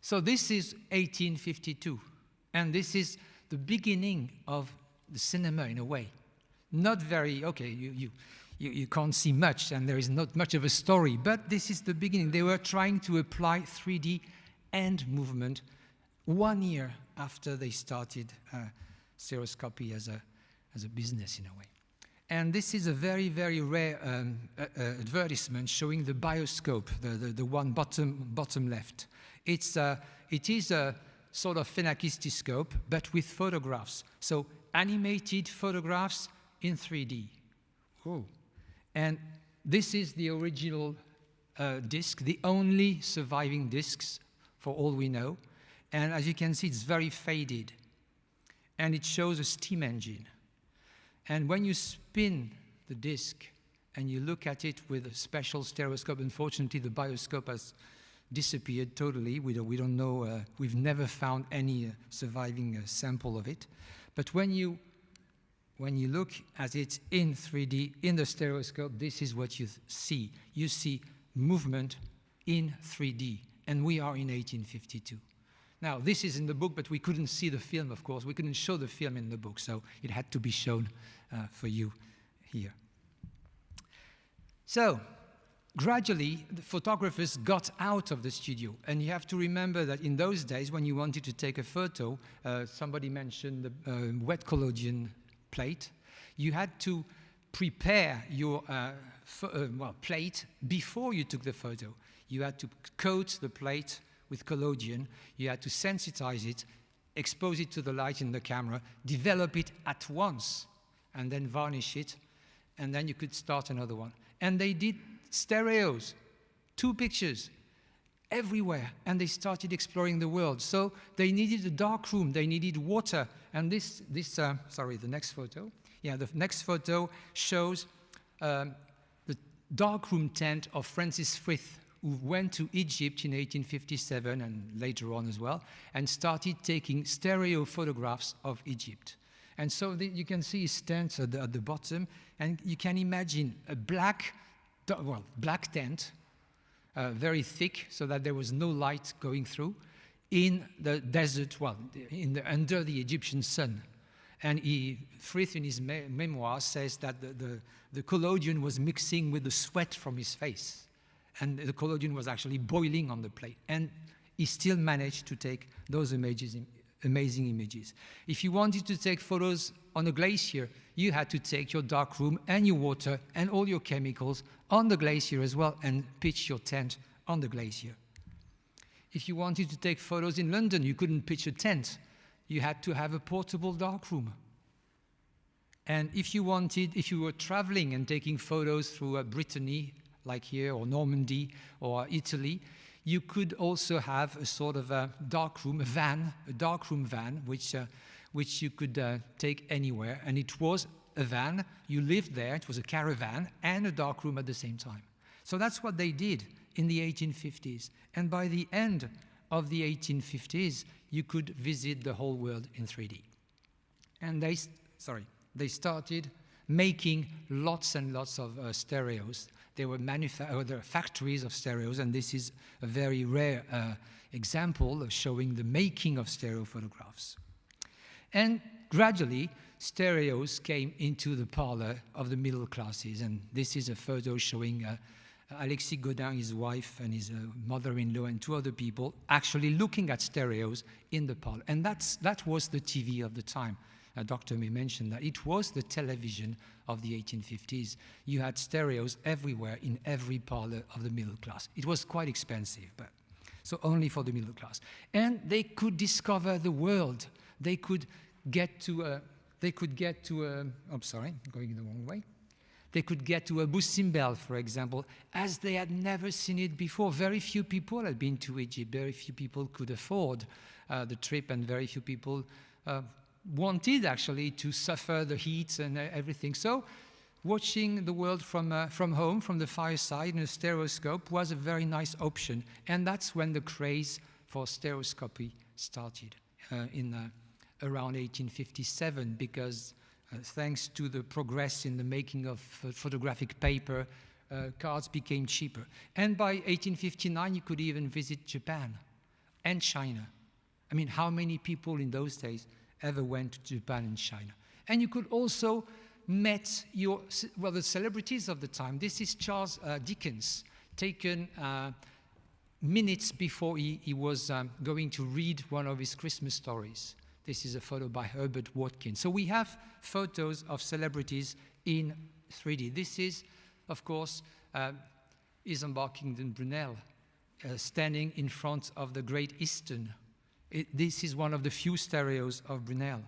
So this is 1852. And this is the beginning of the cinema in a way. Not very, okay, you, you, you, you can't see much and there is not much of a story, but this is the beginning. They were trying to apply 3D and movement one year after they started uh, stereoscopy as a, as a business in a way. And this is a very, very rare um, uh, advertisement showing the bioscope, the, the, the, one bottom, bottom left. It's, uh, it is a sort of phenakistoscope, but with photographs. So animated photographs in 3D. Oh. And this is the original uh, disc, the only surviving discs, for all we know. And as you can see, it's very faded. And it shows a steam engine. And when you spin the disc and you look at it with a special stereoscope, unfortunately, the bioscope has disappeared totally. We don't, we don't know, uh, we've never found any uh, surviving uh, sample of it. But when you, when you look at it in 3D, in the stereoscope, this is what you see. You see movement in 3D, and we are in 1852. Now, this is in the book, but we couldn't see the film, of course. We couldn't show the film in the book, so it had to be shown uh, for you here. So, gradually, the photographers got out of the studio. And you have to remember that in those days, when you wanted to take a photo, uh, somebody mentioned the uh, wet collodion plate, you had to prepare your uh, uh, well, plate before you took the photo. You had to coat the plate with collodion. You had to sensitize it, expose it to the light in the camera, develop it at once, and then varnish it, and then you could start another one. And they did stereos, two pictures, everywhere, and they started exploring the world. So they needed a dark room, they needed water, and this, this uh, sorry, the next photo. Yeah, the next photo shows um, the darkroom tent of Francis Frith, who went to Egypt in 1857 and later on as well, and started taking stereo photographs of Egypt. And so the, you can see his tent at the, at the bottom, and you can imagine a black, well, black tent, uh, very thick, so that there was no light going through, in the desert, well, in the, under the Egyptian sun. And he, Frith in his me memoir says that the, the, the collodion was mixing with the sweat from his face. And the collodion was actually boiling on the plate. And he still managed to take those images, amazing images. If you wanted to take photos on a glacier, you had to take your dark room and your water and all your chemicals on the glacier as well and pitch your tent on the glacier. If you wanted to take photos in London, you couldn't pitch a tent you had to have a portable darkroom. And if you wanted, if you were traveling and taking photos through uh, Brittany, like here, or Normandy, or Italy, you could also have a sort of a darkroom, a van, a darkroom van, which, uh, which you could uh, take anywhere. And it was a van, you lived there, it was a caravan, and a darkroom at the same time. So that's what they did in the 1850s. And by the end of the 1850s, you could visit the whole world in 3D. And they, sorry, they started making lots and lots of uh, stereos. There were, uh, there factories of stereos, and this is a very rare uh, example of showing the making of stereo photographs. And gradually, stereos came into the parlor of the middle classes, and this is a photo showing uh, Alexis Gaudin, his wife, and his uh, mother-in-law, and two other people actually looking at stereos in the parlor. And that's, that was the TV of the time. Uh, Dr. May mentioned that it was the television of the 1850s. You had stereos everywhere in every parlor of the middle class. It was quite expensive, but so only for the middle class. And they could discover the world. They could get to a, they could get to a, I'm sorry, going the wrong way. They could get to Abou Simbel, for example, as they had never seen it before. Very few people had been to Egypt. Very few people could afford uh, the trip, and very few people uh, wanted actually to suffer the heat and everything. So watching the world from, uh, from home, from the fireside in a stereoscope was a very nice option. And that's when the craze for stereoscopy started uh, in uh, around 1857 because uh, thanks to the progress in the making of photographic paper, uh, cards became cheaper. And by 1859, you could even visit Japan and China. I mean, how many people in those days ever went to Japan and China? And you could also met your, well, the celebrities of the time. This is Charles uh, Dickens, taken uh, minutes before he, he was um, going to read one of his Christmas stories. This is a photo by Herbert Watkins. So we have photos of celebrities in 3D. This is, of course, uh, Isambard Kingdom Brunel, uh, standing in front of the Great Eastern. It, this is one of the few stereos of Brunel.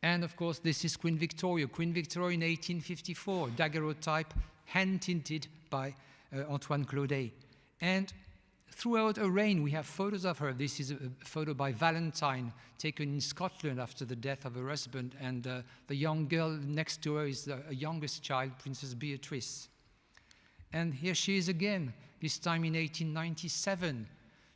And of course, this is Queen Victoria. Queen Victoria in 1854, daguerreotype, hand-tinted by uh, Antoine Claudet. And Throughout her reign, we have photos of her. This is a photo by Valentine, taken in Scotland after the death of her husband, and uh, the young girl next to her is the youngest child, Princess Beatrice. And here she is again, this time in 1897.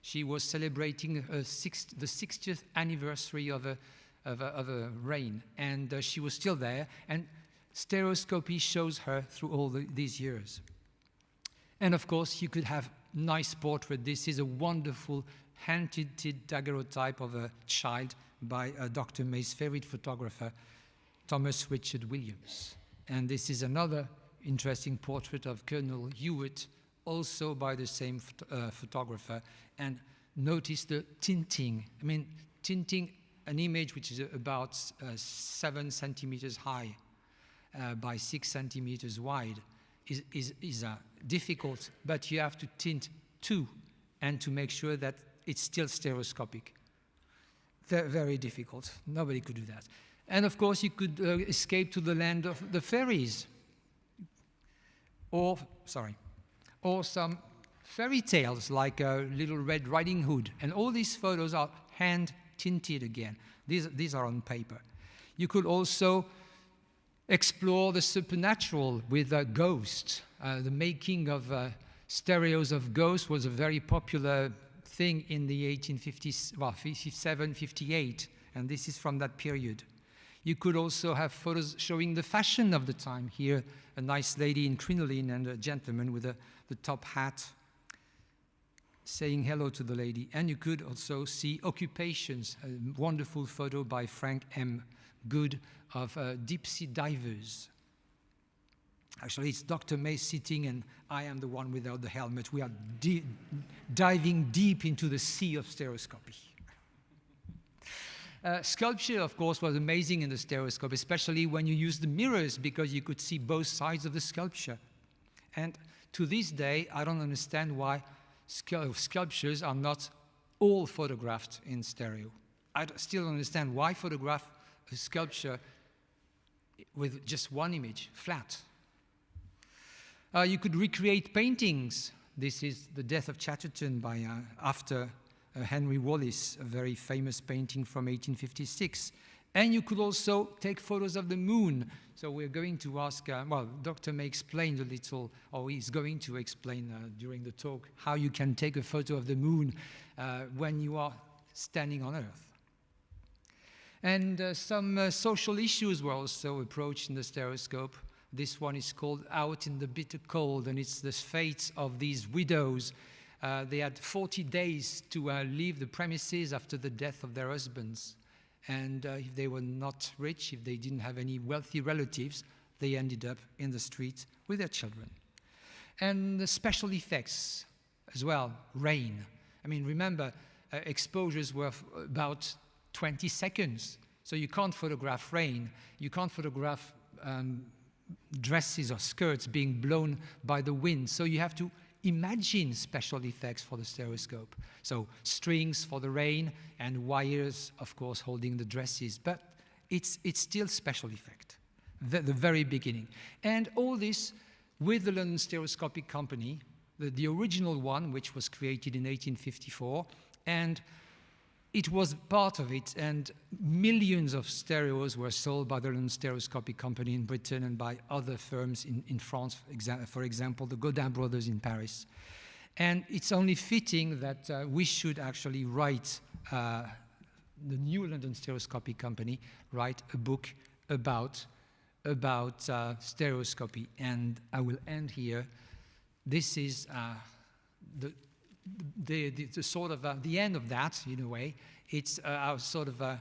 She was celebrating sixth, the 60th anniversary of a, of a, of a reign, and uh, she was still there, and stereoscopy shows her through all the, these years. And of course, you could have nice portrait. This is a wonderful hand-tinted daguerreotype of a child by uh, Dr. May's favorite photographer, Thomas Richard Williams. And this is another interesting portrait of Colonel Hewitt, also by the same uh, photographer. And notice the tinting. I mean, tinting an image which is about uh, seven centimeters high uh, by six centimeters wide is, is, is uh, difficult, but you have to tint two and to make sure that it's still stereoscopic. very, very difficult. Nobody could do that. And of course, you could uh, escape to the land of the fairies. Or, sorry, or some fairy tales like uh, Little Red Riding Hood. And all these photos are hand tinted again. These, these are on paper. You could also explore the supernatural with uh, ghosts. Uh, the making of uh, stereos of ghosts was a very popular thing in the 1850s, well, 57, 58, and this is from that period. You could also have photos showing the fashion of the time. Here, a nice lady in crinoline and a gentleman with a, the top hat saying hello to the lady. And you could also see occupations, a wonderful photo by Frank M. Good of uh, deep sea divers. Actually, it's Dr. May sitting, and I am the one without the helmet. We are diving deep into the sea of stereoscopy. Uh, sculpture, of course, was amazing in the stereoscope, especially when you use the mirrors because you could see both sides of the sculpture. And to this day, I don't understand why sculptures are not all photographed in stereo. I still don't understand why photograph a sculpture with just one image, flat. Uh, you could recreate paintings. This is The Death of Chatterton by, uh, after uh, Henry Wallis, a very famous painting from 1856. And you could also take photos of the moon. So we're going to ask, uh, well, Dr. May explained a little, or he's going to explain uh, during the talk, how you can take a photo of the moon uh, when you are standing on Earth. And uh, some uh, social issues were also approached in the stereoscope. This one is called Out in the Bitter Cold, and it's the fate of these widows. Uh, they had 40 days to leave the premises after the death of their husbands. And uh, if they were not rich, if they didn't have any wealthy relatives, they ended up in the street with their children. And the special effects as well, rain. I mean, remember, uh, exposures were about 20 seconds. So you can't photograph rain, you can't photograph um, dresses or skirts being blown by the wind. So you have to imagine special effects for the stereoscope. So strings for the rain and wires, of course, holding the dresses. But it's, it's still special effect, the, the very beginning. And all this with the London Stereoscopic Company, the, the original one, which was created in 1854, and it was part of it, and millions of stereos were sold by the London Stereoscopic Company in Britain and by other firms in, in France, for example, the Gaudin brothers in Paris. And it's only fitting that uh, we should actually write, uh, the new London Stereoscopic Company, write a book about, about uh, stereoscopy. And I will end here. This is uh, the, the, the, the sort of uh, the end of that, in a way. It's uh, our sort of a,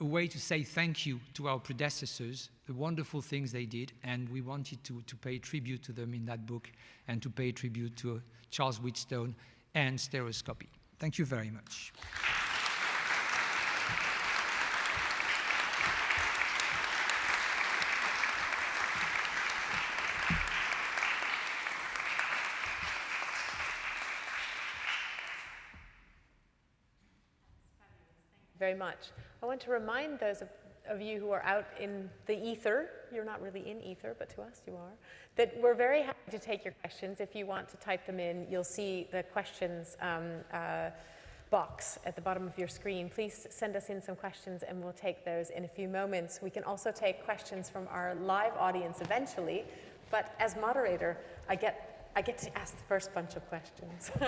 a way to say thank you to our predecessors, the wonderful things they did, and we wanted to, to pay tribute to them in that book and to pay tribute to Charles Wheatstone and stereoscopy. Thank you very much. Very much. I want to remind those of, of you who are out in the ether, you're not really in ether, but to us you are, that we're very happy to take your questions. If you want to type them in, you'll see the questions um, uh, box at the bottom of your screen. Please send us in some questions and we'll take those in a few moments. We can also take questions from our live audience eventually, but as moderator, I get, I get to ask the first bunch of questions.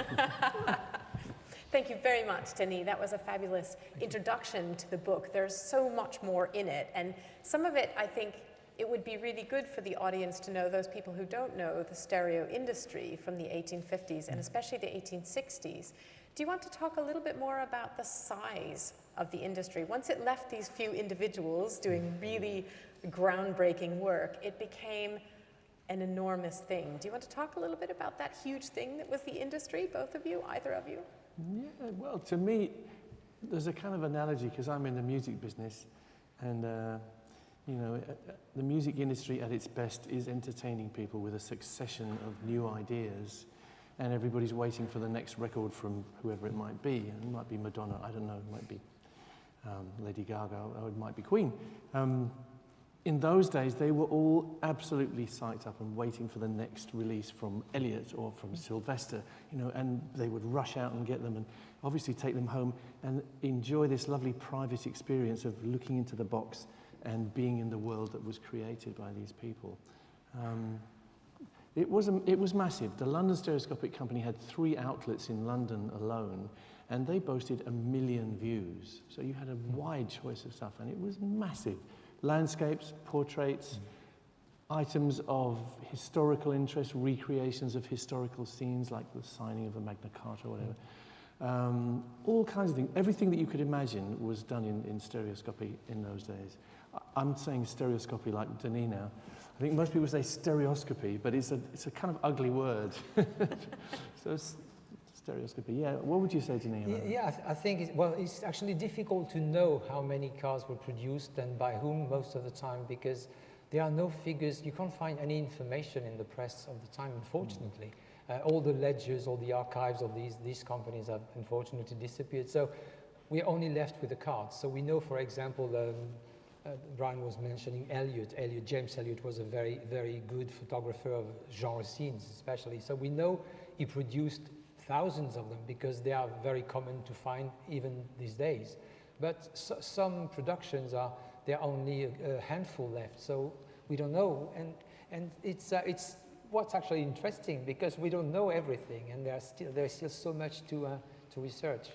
Thank you very much, Denis. That was a fabulous introduction to the book. There's so much more in it, and some of it, I think, it would be really good for the audience to know, those people who don't know the stereo industry from the 1850s and mm-hmm. especially the 1860s. Do you want to talk a little bit more about the size of the industry? Once it left these few individuals doing mm-hmm. really groundbreaking work, it became an enormous thing. Do you want to talk a little bit about that huge thing that was the industry, both of you, either of you? Yeah, well, to me, there's a kind of analogy because I'm in the music business, and uh, you know, uh, uh, the music industry at its best is entertaining people with a succession of new ideas, and everybody's waiting for the next record from whoever it might be. It might be Madonna, I don't know, it might be um, Lady Gaga, or it might be Queen. Um, in those days, they were all absolutely psyched up and waiting for the next release from Elliott or from Silvester, you know, and they would rush out and get them and obviously take them home and enjoy this lovely private experience of looking into the box and being in the world that was created by these people. Um, it, was a, it was massive. The London Stereoscopic Company had three outlets in London alone, and they boasted a million views. So you had a wide choice of stuff, and it was massive landscapes, portraits, items of historical interest, recreations of historical scenes like the signing of a Magna Carta or whatever. Um, all kinds of things. Everything that you could imagine was done in, in stereoscopy in those days. I- I'm saying stereoscopy like Denis now. I think most people say stereoscopy, but it's a, it's a kind of ugly word. so stereoscopy, yeah. What would you say, to that? Yeah, I, th- I think, it's, well, it's actually difficult to know how many cars were produced and by whom most of the time because there are no figures, you can't find any information in the press of the time, unfortunately. Uh, all the ledgers, all the archives of these, these companies have unfortunately disappeared. So we're only left with the cards. So we know, for example, um, uh, Brian was mentioning Elliot. Elliot, James Elliot was a very, very good photographer of genre scenes, especially. So we know he produced thousands of them because they are very common to find even these days. But so, some productions are there are only a, a handful left, so we don't know. And and it's uh, it's what's actually interesting because we don't know everything, and there's still there's still so much to uh, to research.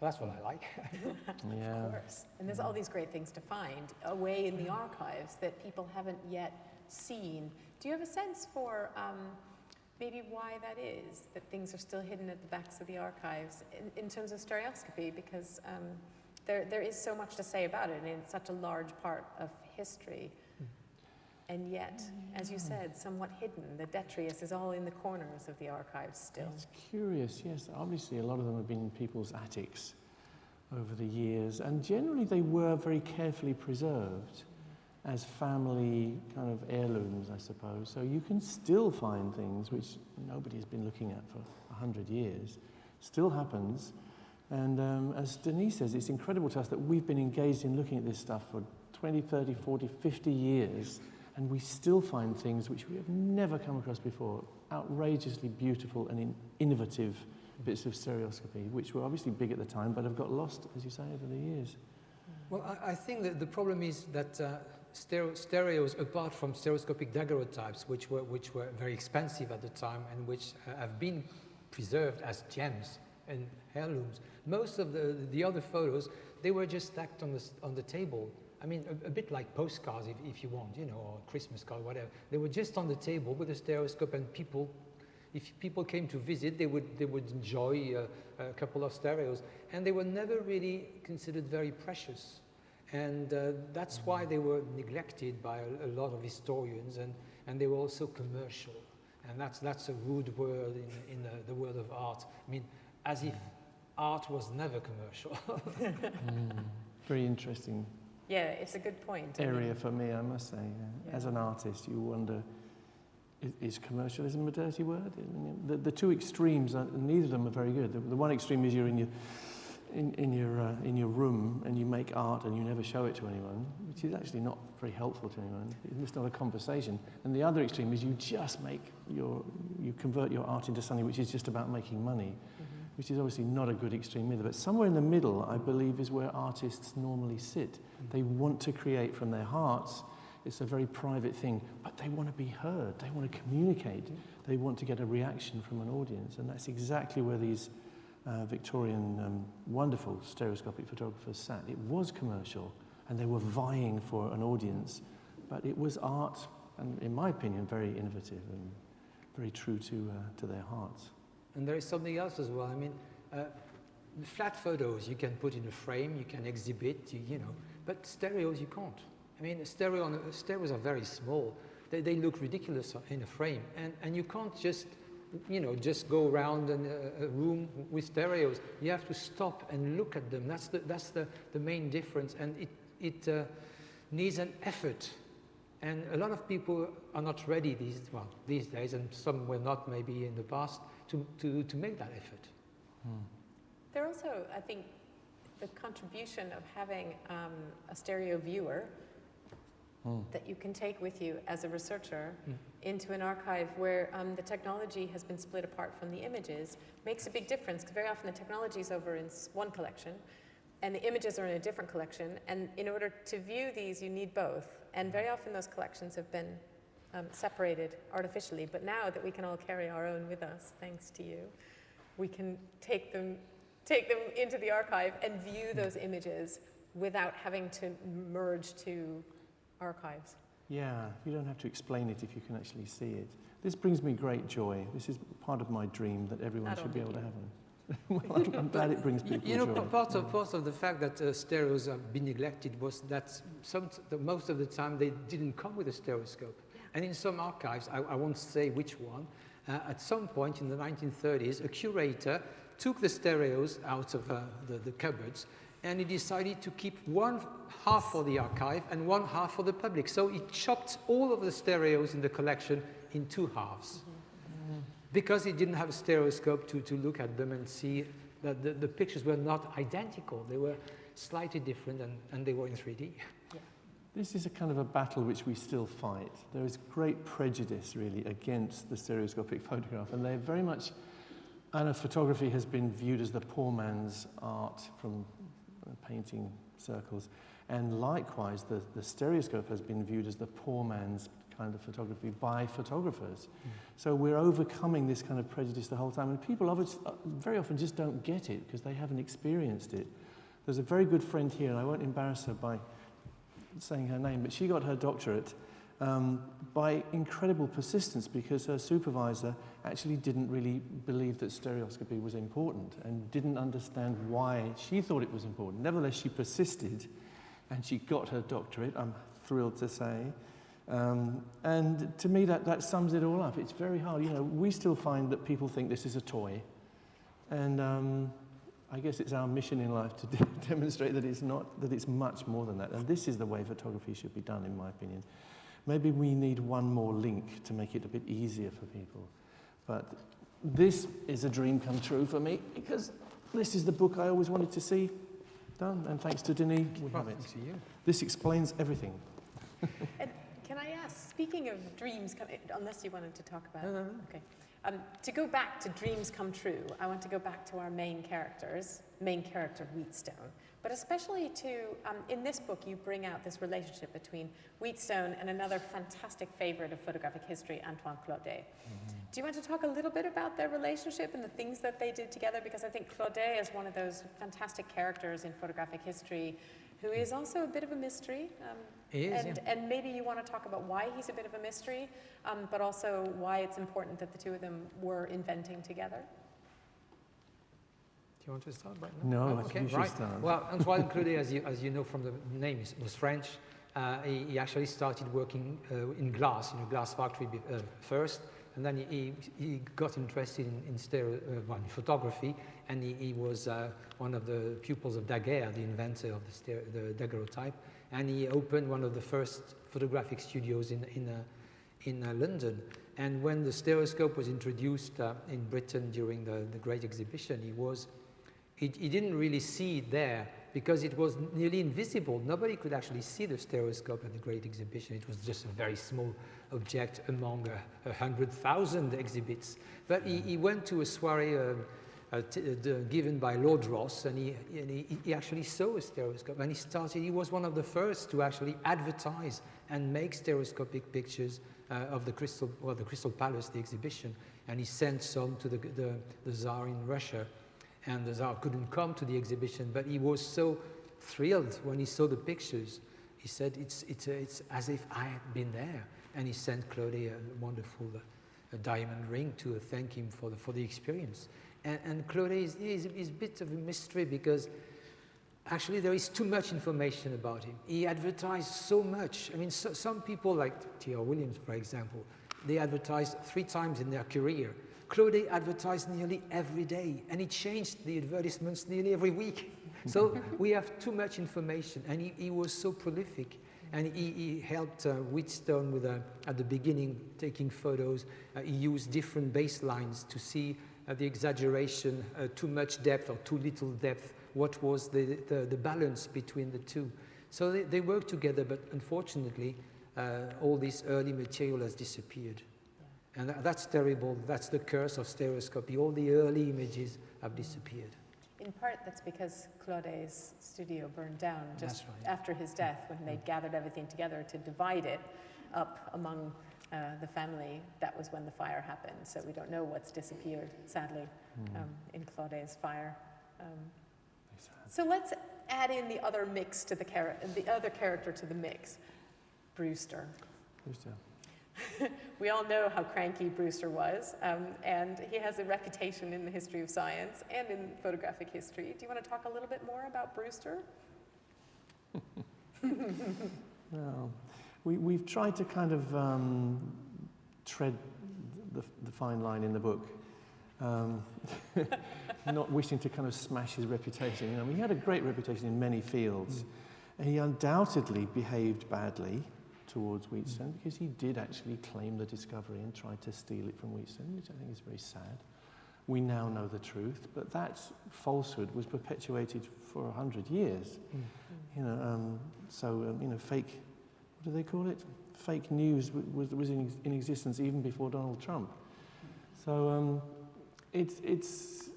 Well, that's what I like. Yeah. Of course. And there's all these great things to find away in the archives that people haven't yet seen. Do you have a sense for um, maybe why that is, that things are still hidden at the backs of the archives in, in terms of stereoscopy? Because um, there, there is so much to say about it, and it's such a large part of history. And yet, as you said, somewhat hidden. The detritus is all in the corners of the archives still. It's curious, yes. Obviously, a lot of them have been in people's attics over the years, and generally they were very carefully preserved as family kind of heirlooms, I suppose. So you can still find things which nobody's been looking at for 100 years. Still happens. And um, as Denis says, it's incredible to us that we've been engaged in looking at this stuff for 20, 30, 40, 50 years, and we still find things which we have never come across before. Outrageously beautiful and in innovative bits of stereoscopy, which were obviously big at the time, but have got lost, as you say, over the years. Well, I, I think that the problem is that uh, stereo, stereos, apart from stereoscopic daguerreotypes, which were, which were very expensive at the time and which uh, have been preserved as gems and heirlooms, most of the, the other photos, they were just stacked on the, on the table. I mean, a, a bit like postcards, if, if you want, you know, or Christmas card, whatever. They were just on the table with a stereoscope, and people, if people came to visit, they would, they would enjoy uh, a couple of stereos. And they were never really considered very precious. And uh, that's why they were neglected by a, a lot of historians, and, and they were also commercial. And that's, that's a rude word in, in the, the world of art. I mean, as if art was never commercial. Very interesting Yeah, it's a good point. Area for me, I must say. yeah. As an artist, you wonder, is, is commercialism a dirty word? I mean, the, the two extremes, are, neither of them are very good. The, the one extreme is you're in your, in, in, your, uh, in your room and you make art and you never show it to anyone, which is actually not very helpful to anyone. It's not a conversation. And the other extreme is you just make your, you convert your art into something which is just about making money, mm-hmm. which is obviously not a good extreme either. But somewhere in the middle, I believe, is where artists normally sit. Mm-hmm. They want to create from their hearts. It's a very private thing, but they want to be heard. They want to communicate. Mm-hmm. They want to get a reaction from an audience. And that's exactly where these uh, Victorian um, wonderful stereoscopic photographers sat. It was commercial, and they were vying for an audience, but it was art, and in my opinion, very innovative and very true to, uh, to their hearts. And there is something else as well. I mean, uh, flat photos you can put in a frame, you can exhibit, you, you know, but stereos you can't. I mean, stereo stereos are very small. They, they look ridiculous in a frame, and, and you can't just, you know, just go around in a, a room with stereos. You have to stop and look at them. That's the, that's the, the main difference, and it, it uh, needs an effort and a lot of people are not ready these, well, these days, and some were not maybe in the past, to, to, to make that effort. There also, I think, the contribution of having um, a stereo viewer that you can take with you as a researcher Mm. into an archive where um, the technology has been split apart from the images makes a big difference because very often the technology is over in one collection and the images are in a different collection. And in order to view these, you need both. And very often those collections have been um, separated artificially. But now that we can all carry our own with us, thanks to you, we can take them, take them into the archive and view those images without having to merge two archives. Yeah, you don't have to explain it if you can actually see it. This brings me great joy. This is part of my dream that everyone should be able to have one. well, I'm, I'm glad it brings You, people you know, joy. part of, part of the fact that uh, stereos have been neglected was that some, the, most of the time they didn't come with a stereoscope. And in some archives, I, I won't say which one, uh, at some point in the 1930s, a curator took the stereos out of uh, the, the cupboards and he decided to keep one half for the archive and one half for the public. So he chopped all of the stereos in the collection in two halves because he didn't have a stereoscope to, to look at them and see that the, the pictures were not identical. They were slightly different and, and they were in 3D. This is a kind of a battle which we still fight. There is great prejudice, really, against the stereoscopic photograph, and they're very much. I know photography has been viewed as the poor man's art from painting circles, and likewise, the, the stereoscope has been viewed as the poor man's kind of photography by photographers. So we're overcoming this kind of prejudice the whole time, and people uh, very often just don't get it because they haven't experienced it. There's a very good friend here, and I won't embarrass her by saying her name, but she got her doctorate um, by incredible persistence because her supervisor actually didn't really believe that stereoscopy was important and didn't understand why she thought it was important. Nevertheless, she persisted and she got her doctorate, I'm thrilled to say. Um, and to me, that, that sums it all up. It's very hard. You know, we still find that people think this is a toy. And um, I guess it's our mission in life to de- demonstrate that it's not, that it's much more than that. And this is the way photography should be done, in my opinion. Maybe we need one more link to make it a bit easier for people. But this is a dream come true for me because this is the book I always wanted to see done. And thanks to Denis, we have it. Thanks to you. This explains everything. And can I ask, speaking of dreams, come, unless you wanted to talk about No, no, no. Okay. Um, to go back to dreams come true, I want to go back to our main characters, main character Wheatstone, but especially to, um, in this book, you bring out this relationship between Wheatstone and another fantastic favorite of photographic history, Antoine Claudet. Do you want to talk a little bit about their relationship and the things that they did together? Because I think Claudet is one of those fantastic characters in photographic history who is also a bit of a mystery. Um, He is, and, and maybe you want to talk about why he's a bit of a mystery, um, but also why it's important that the two of them were inventing together. Do you want to start right No, now? I think you right. start. Well, Antoine Claudet, as you, as you know from the name, is, was French. Uh, he, he actually started working uh, in glass, in a glass factory uh, first, and then he, he, he got interested in, in, stereo, uh, well, photography, and he, he was uh, one of the pupils of Daguerre, the inventor of the, stereo, the daguerreotype, and he opened one of the first photographic studios in, in, uh, in uh, London. And when the stereoscope was introduced uh, in Britain during the, the Great Exhibition, he was he, he didn't really see it there because it was nearly invisible. Nobody could actually see the stereoscope at the Great Exhibition. It was just a very small object among a, a hundred thousand exhibits. But he, he went to a soiree uh, uh, uh, given by Lord Rosse, and, he, and he, he actually saw a stereoscope. And he started. He was one of the first to actually advertise and make stereoscopic pictures uh, of the Crystal, well, the Crystal Palace, the exhibition. And he sent some to the, the, the Tsar in Russia and the Tsar couldn't come to the exhibition, but he was so thrilled when he saw the pictures. He said, it's, it's, uh, it's as if I had been there. And he sent Claudet a wonderful uh, a diamond ring to thank him for the, for the experience. And, and Claudet is, is, is a bit of a mystery because actually there is too much information about him. He advertised so much. I mean, so, some people like T.R. Williams, for example, they advertised three times in their career. Claudet advertised nearly every day, and he changed the advertisements nearly every week. So we have too much information, and he, he was so prolific. And he, he helped uh, Wheatstone with, uh, at the beginning, taking photos. Uh, he used different baselines to see uh, the exaggeration, uh, too much depth or too little depth, what was the, the, the balance between the two. So they, they work together, but unfortunately, uh, all this early material has disappeared. And that, that's terrible. That's the curse of stereoscopy. All the early images have disappeared. In part, that's because Claudet's studio burned down just right. after his death when they gathered everything together to divide it up among uh, the family. That was when the fire happened. So we don't know what's disappeared, sadly, um, in Claudet's fire. Um, so let's add in the other mix to the, the other character to the mix, Brewster. Brewster. We all know how cranky Brewster was, um, and he has a reputation in the history of science and in photographic history. Do you want to talk a little bit more about Brewster? No. We, we've tried to kind of um, tread the, the fine line in the book, um, not wishing to kind of smash his reputation. You know, he had a great reputation in many fields. And he undoubtedly behaved badly towards Wheatstone because he did actually claim the discovery and tried to steal it from Wheatstone, which I think is very sad. We now know the truth, but that falsehood was perpetuated for a hundred years. You know, um, so um, you know, fake. What do they call it? Fake news was was in, in existence even before Donald Trump. So um, it's it's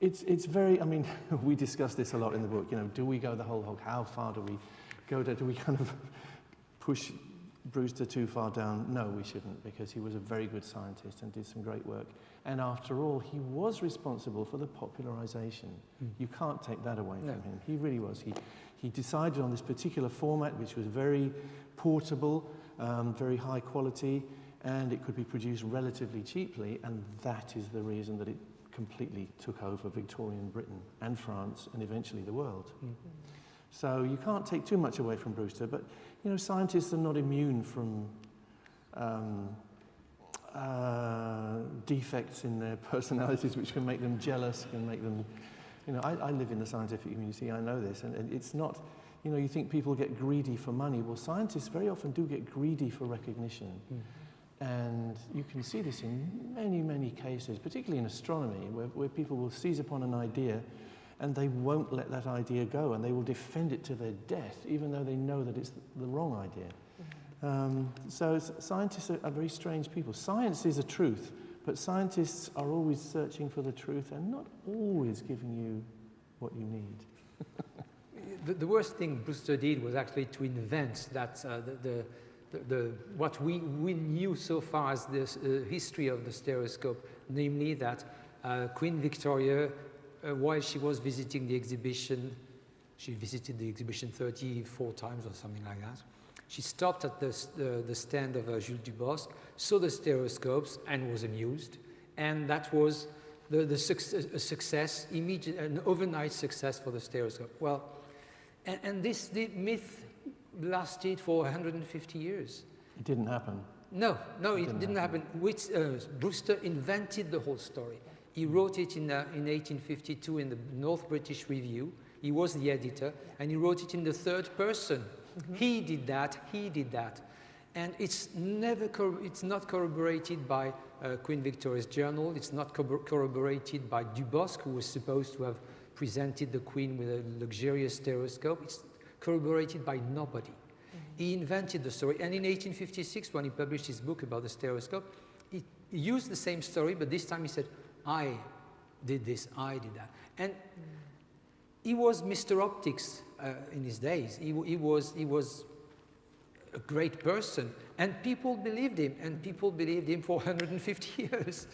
it's it's very. I mean, we discuss this a lot in the book. You know, do we go the whole hog? How far do we go? Do we kind of push Brewster too far down? No, we shouldn't, because he was a very good scientist and did some great work. And after all, he was responsible for the popularization. You can't take that away No. from him. He really was. He, he decided on this particular format, which was very portable, um, very high quality, and it could be produced relatively cheaply, and that is the reason that it completely took over Victorian Britain and France and eventually the world. So you can't take too much away from Brewster, but you know, scientists are not immune from um, uh, defects in their personalities, which can make them jealous, can make them, you know, I, I live in the scientific community, I know this, and, and it's not, you know, you think people get greedy for money. Well, scientists very often do get greedy for recognition. And you can see this in many, many cases, particularly in astronomy, where, where people will seize upon an idea and they won't let that idea go and they will defend it to their death, even though they know that it's the wrong idea. Um, so scientists are, are very strange people. Science is a truth, but scientists are always searching for the truth and not always giving you what you need. The, the worst thing Brewster did was actually to invent that uh, the, the, the, what we, we knew so far as the uh, history of the stereoscope, namely that uh, Queen Victoria, uh, while she was visiting the exhibition, she visited the exhibition 34 times or something like that. She stopped at the, s- the, stand of uh, Jules Dubosc, saw the stereoscopes, and was amused. And that was the, the success, a success, immediate, an overnight success for the stereoscope. Well, and, and this the myth lasted for 150 years. It didn't happen. No, no, it Didn't didn't, happen. happen. Which, uh, Brewster invented the whole story. He wrote it in, uh, in 1852 in the North British Review. He was the editor, and he wrote it in the third person. He did that, he did that. And it's never, it's not corroborated by uh, Queen Victoria's journal. It's not corro- corroborated by Dubosc, who was supposed to have presented the Queen with a luxurious stereoscope. It's corroborated by nobody. He invented the story. And in 1856, when he published his book about the stereoscope, he used the same story, but this time he said, I did this, I did that. And he was Mr. Optics uh, in his days. He, he, was, he was a great person, and people believed him, and people believed him for 150 years.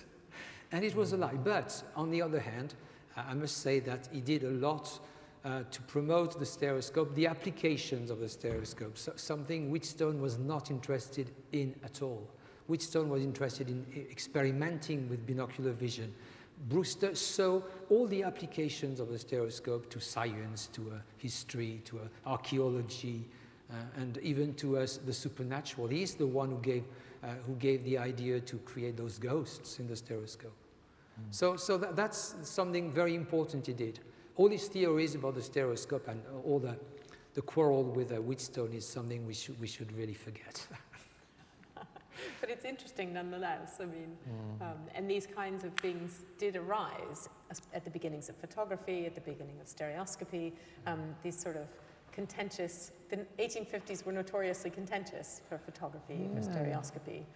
and it was a lie. But on the other hand, I must say that he did a lot uh, to promote the stereoscope, the applications of the stereoscope, so, something Wheatstone was not interested in at all. Wheatstone was interested in e- experimenting with binocular vision. Brewster saw all the applications of the stereoscope to science, to uh, history, to uh, archaeology, uh, and even to us the supernatural. He's the one who gave, uh, who gave the idea to create those ghosts in the stereoscope. So, so that, that's something very important he did. All his theories about the stereoscope and all the, the quarrel with uh, Wheatstone is something we should, we should really forget. but it's interesting nonetheless. I mean, um, and these kinds of things did arise at the beginnings of photography, at the beginning of stereoscopy, um, these sort of contentious, the 1850s were notoriously contentious for photography, for Yeah. stereoscopy.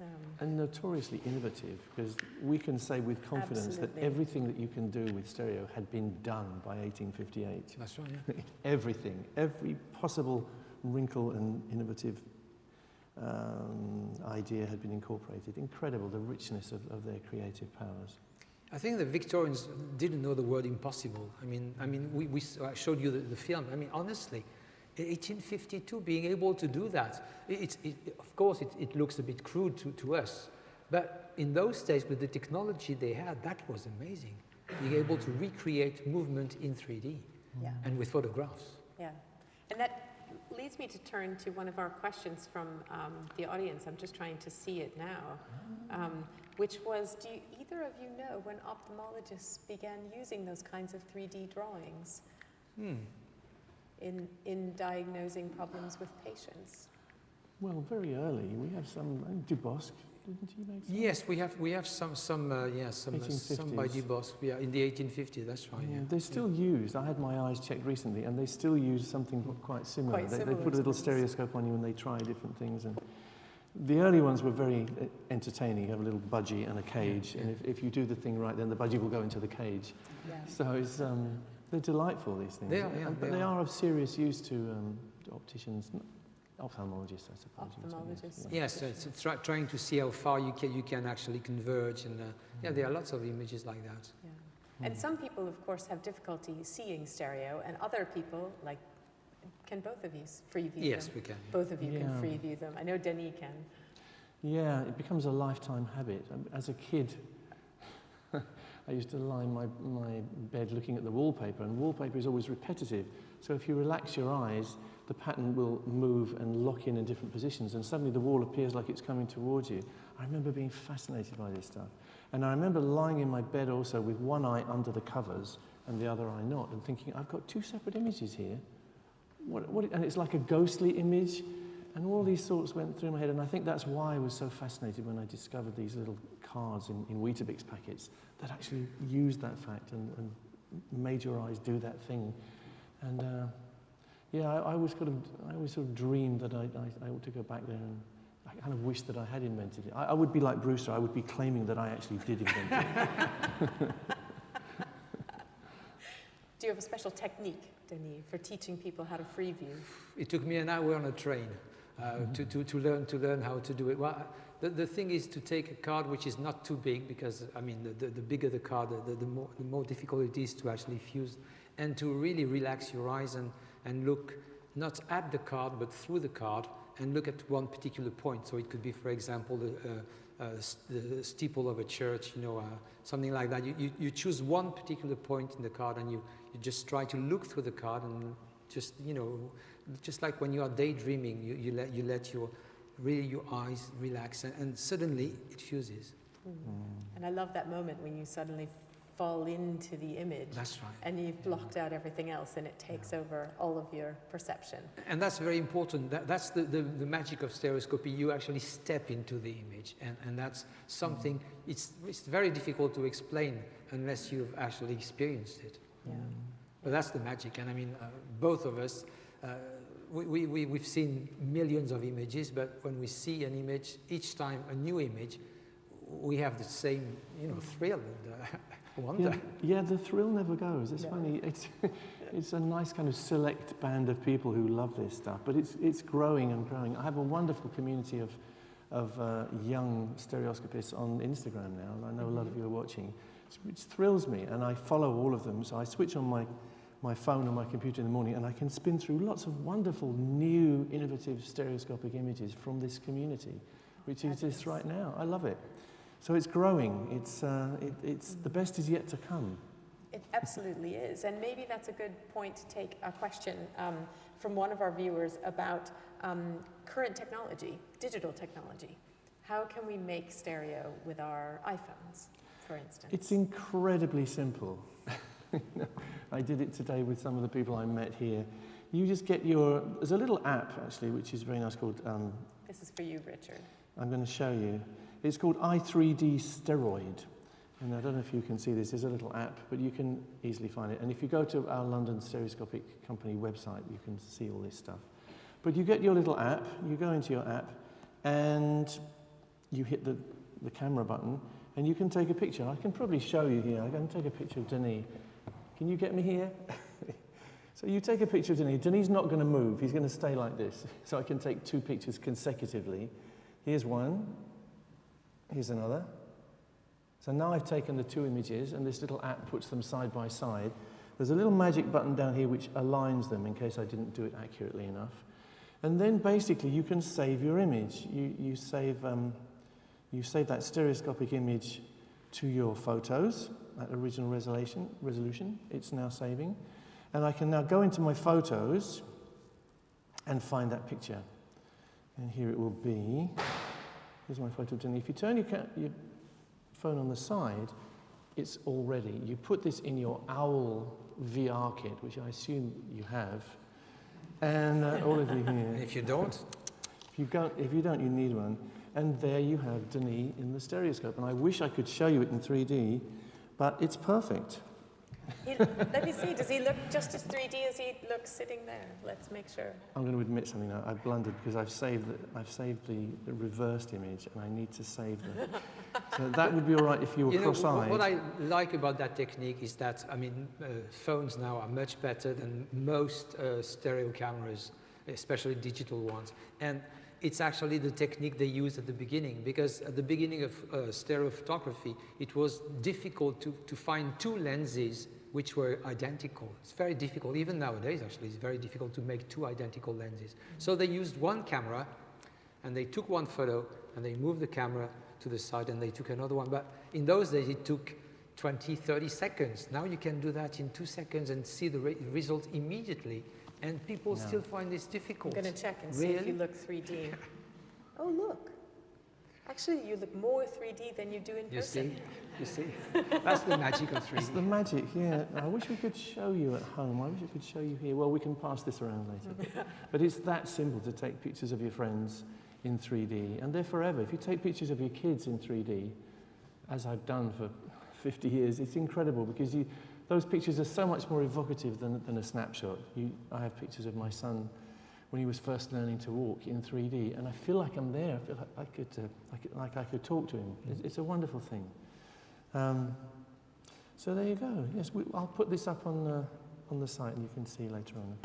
Um, And notoriously innovative, because we can say with confidence Absolutely. that everything that you can do with stereo had been done by 1858. That's right, yeah. everything, every possible wrinkle and innovative um, idea had been incorporated. Incredible, the richness of, of their creative powers. I think the Victorians didn't know the word impossible. I mean, I mean, we, we s- I showed you the, the film. I mean, honestly, in 1852, being able to do that, it, it's- it, of course, it, it looks a bit crude to, to us, but in those days, with the technology they had, that was amazing. Being able to recreate movement in 3D yeah. and with photographs. Yeah, and that leads me to turn to one of our questions from um, the audience. I'm just trying to see it now, um, which was, do you, either of you know when ophthalmologists began using those kinds of 3D drawings Hmm. in, in diagnosing problems with patients? Well, very early, we have some, Dubosc, didn't he make some? Yes, we have we have some some uh, yeah some uh, some by 1850s. Dubosc. Yeah, in the 1850s. That's right. Yeah, Yeah. they're still used. I had my eyes checked recently, and they still use something quite similar. Quite they, similar they put a little stereoscope on you, and they try different things. And the early ones were very uh, entertaining. You have a little budgie and a cage, and if, if you do the thing right, then the budgie will go into the cage. Yeah. So it's, um, they're delightful, these things. They are, yeah, And- they but they are. are of serious use to um, to opticians, n- ophthalmologists, I suppose. you would say, Ophthalmologists. Yes, it's, it's try, trying to see how far you can you can actually converge, and uh, yeah, there are lots of images like that. Yeah. And some people, of course, have difficulty seeing stereo, and other people, like, can both of you free view Yes, them? we can. Both of you can free view them. I know Denis can. Yeah, it becomes a lifetime habit. Um, As a kid, I used to lie in my, my bed looking at the wallpaper, and wallpaper is always repetitive. So if you relax your eyes, the pattern will move and lock in in different positions, and suddenly the wall appears like it's coming towards you. I remember being fascinated by this stuff. And I remember lying in my bed also with one eye under the covers and the other eye not, and thinking, I've got two separate images here. What, what, and it's like a ghostly image. And all these thoughts went through my head, and I think that's why I was so fascinated when I discovered these little cards in, in Weetabix packets that actually used that fact and, and made your eyes do that thing. And uh, yeah, I, I always kind of, I always sort of dreamed that I, I, I ought to go back there, and I kind of wish that I had invented it. I, I would be like Brewster. I would be claiming that I actually did invent it. Do you have a special technique, Denis, for teaching people how to free view? It took me an hour on a train uh, to, to, to, learn, to learn how to do it. Well, the, the thing is to take a card which is not too big because, I mean, the, the, the bigger the card, the, the, more, the more difficult it is to actually fuse and to really relax your eyes and, and look not at the card but through the card and look at one particular point. So it could be, for example, the, uh, uh, the steeple of a church, you know, uh, something like that. You, you, you choose one particular point in the card and you, you just try to look through the card and just, you know, just like when you are daydreaming, you, you, let, you let your, really your eyes relax and, and suddenly it fuses. And I love that moment when you suddenly fall into the image That's right. and you've blocked out everything else and it takes over all of your perception. And that's very important. That, that's the, the, the magic of stereoscopy. You actually step into the image. And, and that's something, it's, it's very difficult to explain unless you've actually experienced it. Yeah. But that's the magic. And I mean, uh, both of us, uh, we, we, we, we've seen millions of images, but when we see an image, each time a new image, we have the same, you know, thrill and uh, wonder. Yeah, yeah, the thrill never goes. It's No. funny. It's, it's a nice kind of select band of people who love this stuff, but it's, it's growing and growing. I have a wonderful community of, of uh, young stereoscopists on Instagram now, and I know a lot of you are watching, which thrills me, and I follow all of them. So I switch on my, my phone or my computer in the morning, and I can spin through lots of wonderful, new, innovative stereoscopic images from this community, which exists right now. I love it. So it's growing. It's, uh, it, it's the best is yet to come. It absolutely is. And maybe that's a good point to take a question um, from one of our viewers about um, current technology, digital technology. How can we make stereo with our iPhones, for instance? It's incredibly simple. I did it today with some of the people I met here. You just get your, there's a little app actually, which is very nice called, um, this is for you, Richard. I'm going to show you. It's called i3D Steroid. And I don't know if you can see this, there's a little app, but you can easily find it. And if you go to our London Stereoscopic Company website, you can see all this stuff. But you get your little app, you go into your app, and you hit the, the camera button, and you can take a picture. I can probably show you here. I can take a picture of Denis. Can you get me here? so you take a picture of Denis. Denis not going to move. He's going to stay like this. So I can take two pictures consecutively. Here's one. Here's another. So now I've taken the two images and this little app puts them side by side. There's a little magic button down here which aligns them in case I didn't do it accurately enough. And then basically you can save your image. You, you, save, um, you save that stereoscopic image to your photos at original resolution, resolution. It's now saving. And I can now go into my photos and find that picture. And here it will be. Here's my photo of Jenny. If you turn your, your phone on the side, it's already. You put this in your OWL VR kit, which I assume you have, and uh, all of you here. if you don't? If you, don't, if you don't, you need one. And there you have Denis in the stereoscope. And I wish I could show you it in 3D, but it's perfect. He, let me see, does he look just as 3D as he looks sitting there? Let's make sure. I'm going to admit something now. I've blundered because I've saved the, I've saved the, the reversed image and I need to save the. so that would be all right if you were you cross-eyed. What I like about that technique is that, I mean, uh, phones now are much better than most uh, stereo cameras, especially digital ones. And it's actually the technique they used at the beginning because at the beginning of uh, stereo photography, it was difficult to, to find two lenses which were identical. It's very difficult, even nowadays actually, it's very difficult to make two identical lenses. So they used one camera and they took one photo and they moved the camera to the side and they took another one. But in those days it took 20, 30 seconds. Now you can do that in two seconds and see the re result immediately. And people no. still find this difficult. I'm going to check and really? see if you look 3D. oh, look. Actually, you look more 3D than you do in you person. You see? You see? That's the magic of 3D. It's the magic, yeah. I wish we could show you at home. I wish we could show you here. Well, we can pass this around later. but it's that simple to take pictures of your friends in 3D, and they're forever. If you take pictures of your kids in 3D, as I've done for 50 years, it's incredible because you, those pictures are so much more evocative than, than a snapshot. You, I have pictures of my son when he was first learning to walk in 3D, and I feel like I'm there. I feel like I could, uh, like, like I could talk to him. Mm. It's, it's, a wonderful thing. Um, so there you go. Yes, we, I'll put this up on, uh, on the site, and you can see later on.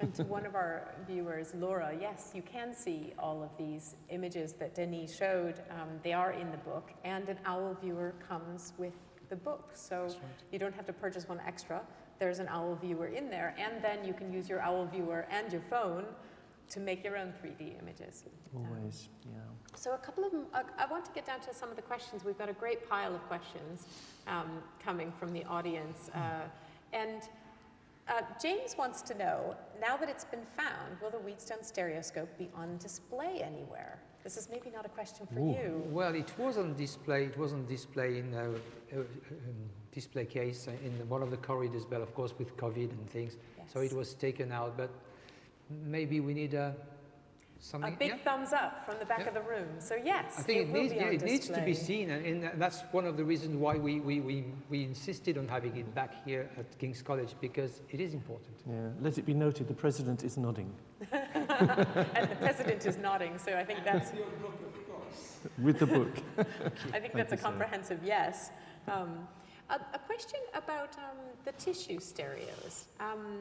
and to one of our viewers, Laura, yes, you can see all of these images that Denis showed. Um, they are in the book, and an OWL viewer comes with the book. So right. you don't have to purchase one extra there's an OWL viewer in there, and then you can use your OWL viewer and your phone to make your own 3D images. Always, um, yeah. So a couple of them, uh, I want to get down to some of the questions. We've got a great pile of questions um, coming from the audience. Uh, and uh, James wants to know, now that it's been found, will the Wheatstone stereoscope be on display anywhere? This is maybe not a question for Ooh. you. Well, it was on display. It was on display in a, a, a display case in one of the corridors, but of course with COVID and things. Yes. So it was taken out. But maybe we need a Something, a big yeah. thumbs up from the back yeah. of the room. So yes, I think it, it needs, yeah, it needs to be seen, and, and, that's one of the reasons why we, we, we, we insisted on having it back here at King's College because it is important. Yeah, let it be noted, the president is nodding. and the president is nodding, so I think that's with your book, of course. With the book. I think that's a comprehensive yes. Um, a, a, question about um, the tissue stereos. Um,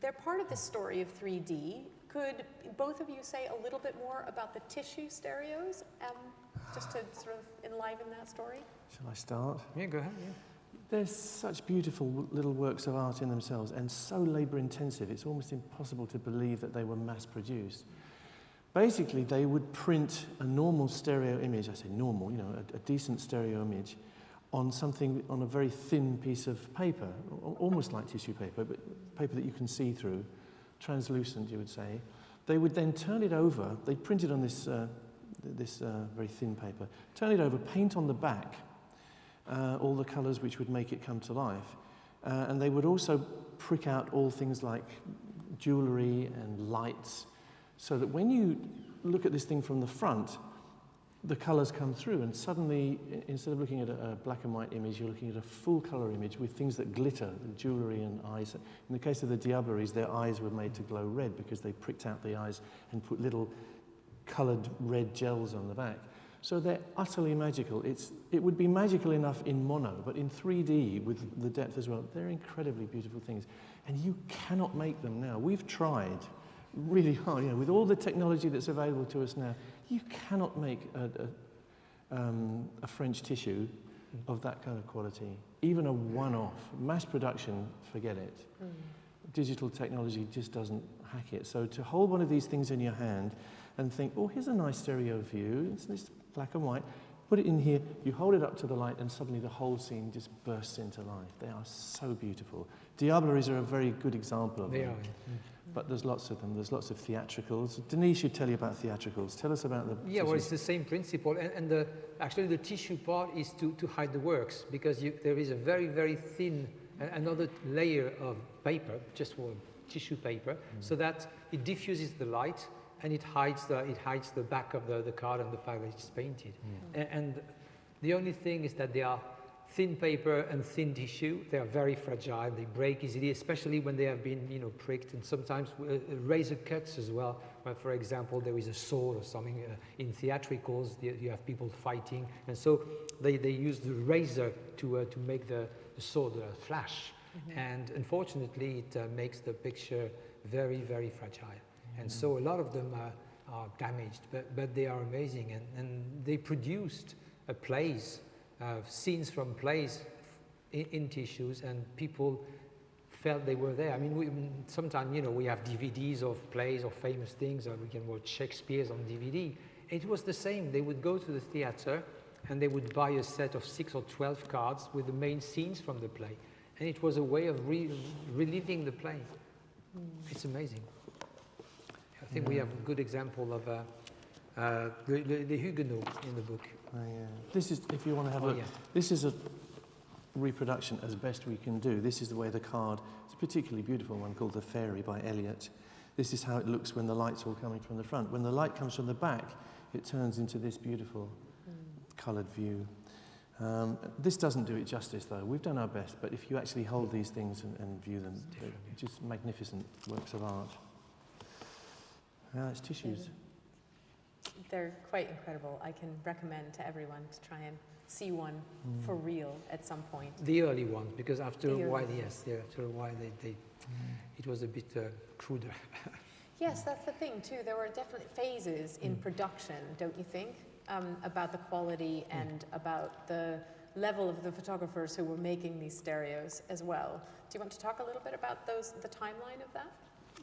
they're part of the story of 3D. Could both of you say a little bit more about the tissue stereos, um, just to sort of enliven that story? Shall I start? Yeah, go ahead. Yeah. They're such beautiful little works of art in themselves and so labor intensive, it's almost impossible to believe that they were mass produced. Basically, they would print a normal stereo image, I say normal, you know, a, a decent stereo image, on something, on a very thin piece of paper, almost like tissue paper, but paper that you can see through, translucent, you would say. They would then turn it over, they'd print it on this, uh, this uh, very thin paper, turn it over, paint on the back, uh, all the colours which would make it come to life. Uh, and they would also prick out all things like jewellery and lights, so that when you look at this thing from the front, the colors come through, and suddenly, instead of looking at a, black and white image, you're looking at a full color image with things that glitter, jewelry and eyes. In the case of the Diableries, their eyes were made to glow red because they pricked out the eyes and put little colored red gels on the back. So they're utterly magical. It's, it would be magical enough in mono, but in 3D with the depth as well, they're incredibly beautiful things. And you cannot make them now. We've tried really hard, you know, with all the technology that's available to us now, you cannot make a, a, um, a French tissue of that kind of quality. Even a one-off. Mass production, forget it. Mm. Digital technology just doesn't hack it. So to hold one of these things in your hand and think, oh, here's a nice stereo view, it's, it's black and white, put it in here, you hold it up to the light, and suddenly the whole scene just bursts into life. They are so beautiful. Diableries are a very good example of they them. Are, yeah. But there's lots of them. There's lots of theatricals. Denis should tell you about theatricals. Tell us about the. Yeah, well, it's the same principle. And, and the, actually, the tissue part is to, to hide the works because you, there is a very, very thin, another layer of paper, just for tissue paper, mm. so that it diffuses the light and it hides the, it hides the back of the, the card and the fact that it's painted. Mm. And, and the only thing is that they are thin paper and thin tissue. They are very fragile. They break easily, especially when they have been, you know, pricked and sometimes uh, uh razor cuts as well. Where, for example, there is a sword or something uh, in theatricals, you have people fighting. And so they, they use the razor to, uh, to make the, the sword uh, flash. Mm -hmm. And unfortunately, it uh, makes the picture very, very fragile. Mm -hmm. And so a lot of them are, are damaged, but, but they are amazing. And, and they produced a plays uh, scenes from plays in, in, tissues and people felt they were there. I mean, we, sometimes, you know, we have DVDs of plays or famous things, or we can watch Shakespeare's on DVD. It was the same. They would go to the theater and they would buy a set of six or 12 cards with the main scenes from the play. And it was a way of re reliving the play. Mm. It's amazing. I think yeah. we have a good example of uh, uh, the, the, the Huguenot in the book. Oh, yeah. This is, if you want to have a oh, look, yeah. this is a reproduction as best we can do. This is the way the card, it's a particularly beautiful one called The Fairy by Eliot. This is how it looks when the light's all coming from the front. When the light comes from the back, it turns into this beautiful mm. coloured view. Um, this doesn't do it justice, though. We've done our best, but if you actually hold these things and, and view them, they're just magnificent works of art. Yeah, it's tissues they're quite incredible. I can recommend to everyone to try and see one mm. for real at some point. The early ones, because after the a while, yes, yeah, after a while, they, they mm. it was a bit uh, cruder. yes, that's the thing too. There were definitely phases in mm. production, don't you think, um, about the quality mm. and about the level of the photographers who were making these stereos as well. Do you want to talk a little bit about those, the timeline of that?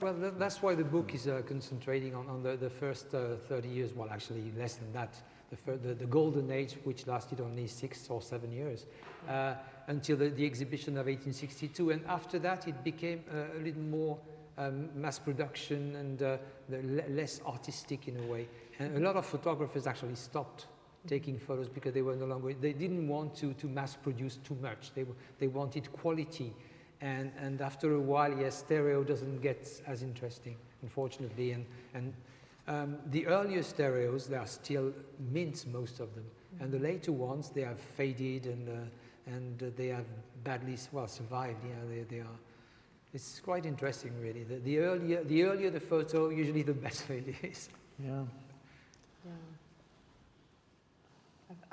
Well, that's why the book is uh, concentrating on, on the, the first uh, 30 years, well, actually less than that, the, the, the, golden age, which lasted only six or seven years, uh, until the, the, exhibition of 1862. And after that, it became uh, a little more um, mass production and uh, less artistic in a way. And a lot of photographers actually stopped taking photos because they were no longer, they didn't want to, to mass produce too much. They, they wanted quality and, and after a while, yes, stereo doesn't get as interesting, unfortunately. And, and um, the earlier stereos, they are still mint, most of them. And the later ones, they have faded and, uh, and uh, they have badly, well, survived. Yeah, they, they are. It's quite interesting, really. The, the, earlier, the earlier the photo, usually the better it is. Yeah. Yeah.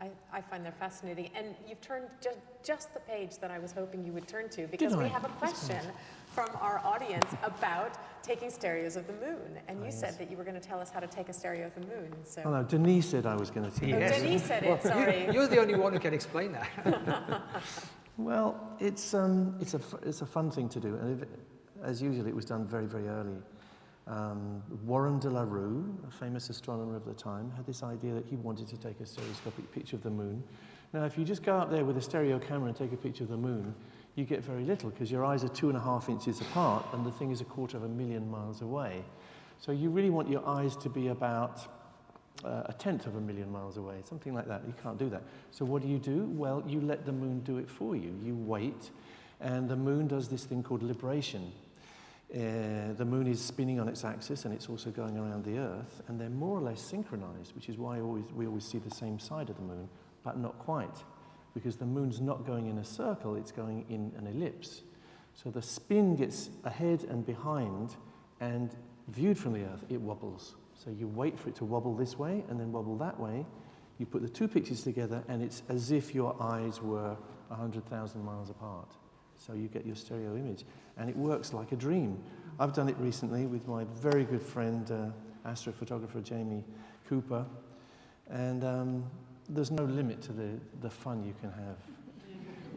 I, I, find that fascinating. And you've turned ju just the page that I was hoping you would turn to because we have a question from our audience about taking stereos of the moon. And you said that you were going to tell us how to take a stereo of the moon. So. Oh, no, Denis said I was going to tell you. Yes. Oh, Denis said it, sorry. You're the only one who can explain that. well, it's, um, it's, a, it's a fun thing to do. And if, as usual, it was done very, very early. Um, Warren de la Rue, a famous astronomer of the time, had this idea that he wanted to take a stereoscopic picture of the moon. Now, if you just go out there with a stereo camera and take a picture of the moon, you get very little because your eyes are two and a half inches apart and the thing is a quarter of a million miles away. So you really want your eyes to be about uh, a tenth of a million miles away, something like that. You can't do that. So what do you do? Well, you let the moon do it for you. You wait, and the moon does this thing called libration. Uh, the moon is spinning on its axis and it's also going around the Earth, and they're more or less synchronized, which is why always, we always see the same side of the moon, but not quite, because the moon's not going in a circle, it's going in an ellipse. So the spin gets ahead and behind, and viewed from the Earth, it wobbles. So you wait for it to wobble this way and then wobble that way. You put the two pictures together, and it's as if your eyes were 100,000 miles apart. So you get your stereo image. And it works like a dream. I've done it recently with my very good friend, uh, astrophotographer Jamie Cooper. And um, there's no limit to the, the fun you can have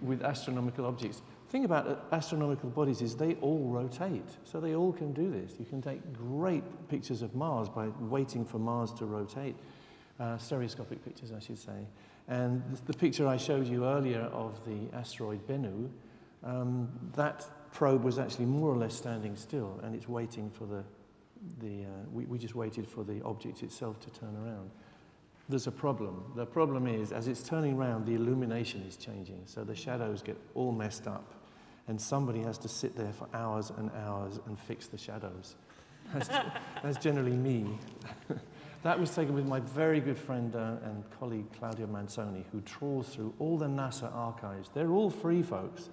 with astronomical objects. The thing about uh, astronomical bodies is they all rotate. So they all can do this. You can take great pictures of Mars by waiting for Mars to rotate. Uh, stereoscopic pictures, I should say. And the picture I showed you earlier of the asteroid Bennu, um, that probe was actually more or less standing still, and it's waiting for the, the uh, we, we just waited for the object itself to turn around. There's a problem. The problem is, as it's turning around, the illumination is changing, so the shadows get all messed up, and somebody has to sit there for hours and hours and fix the shadows. That's, that's generally me. that was taken with my very good friend uh, and colleague Claudia Manzoni, who trawls through all the NASA archives. They're all free, folks.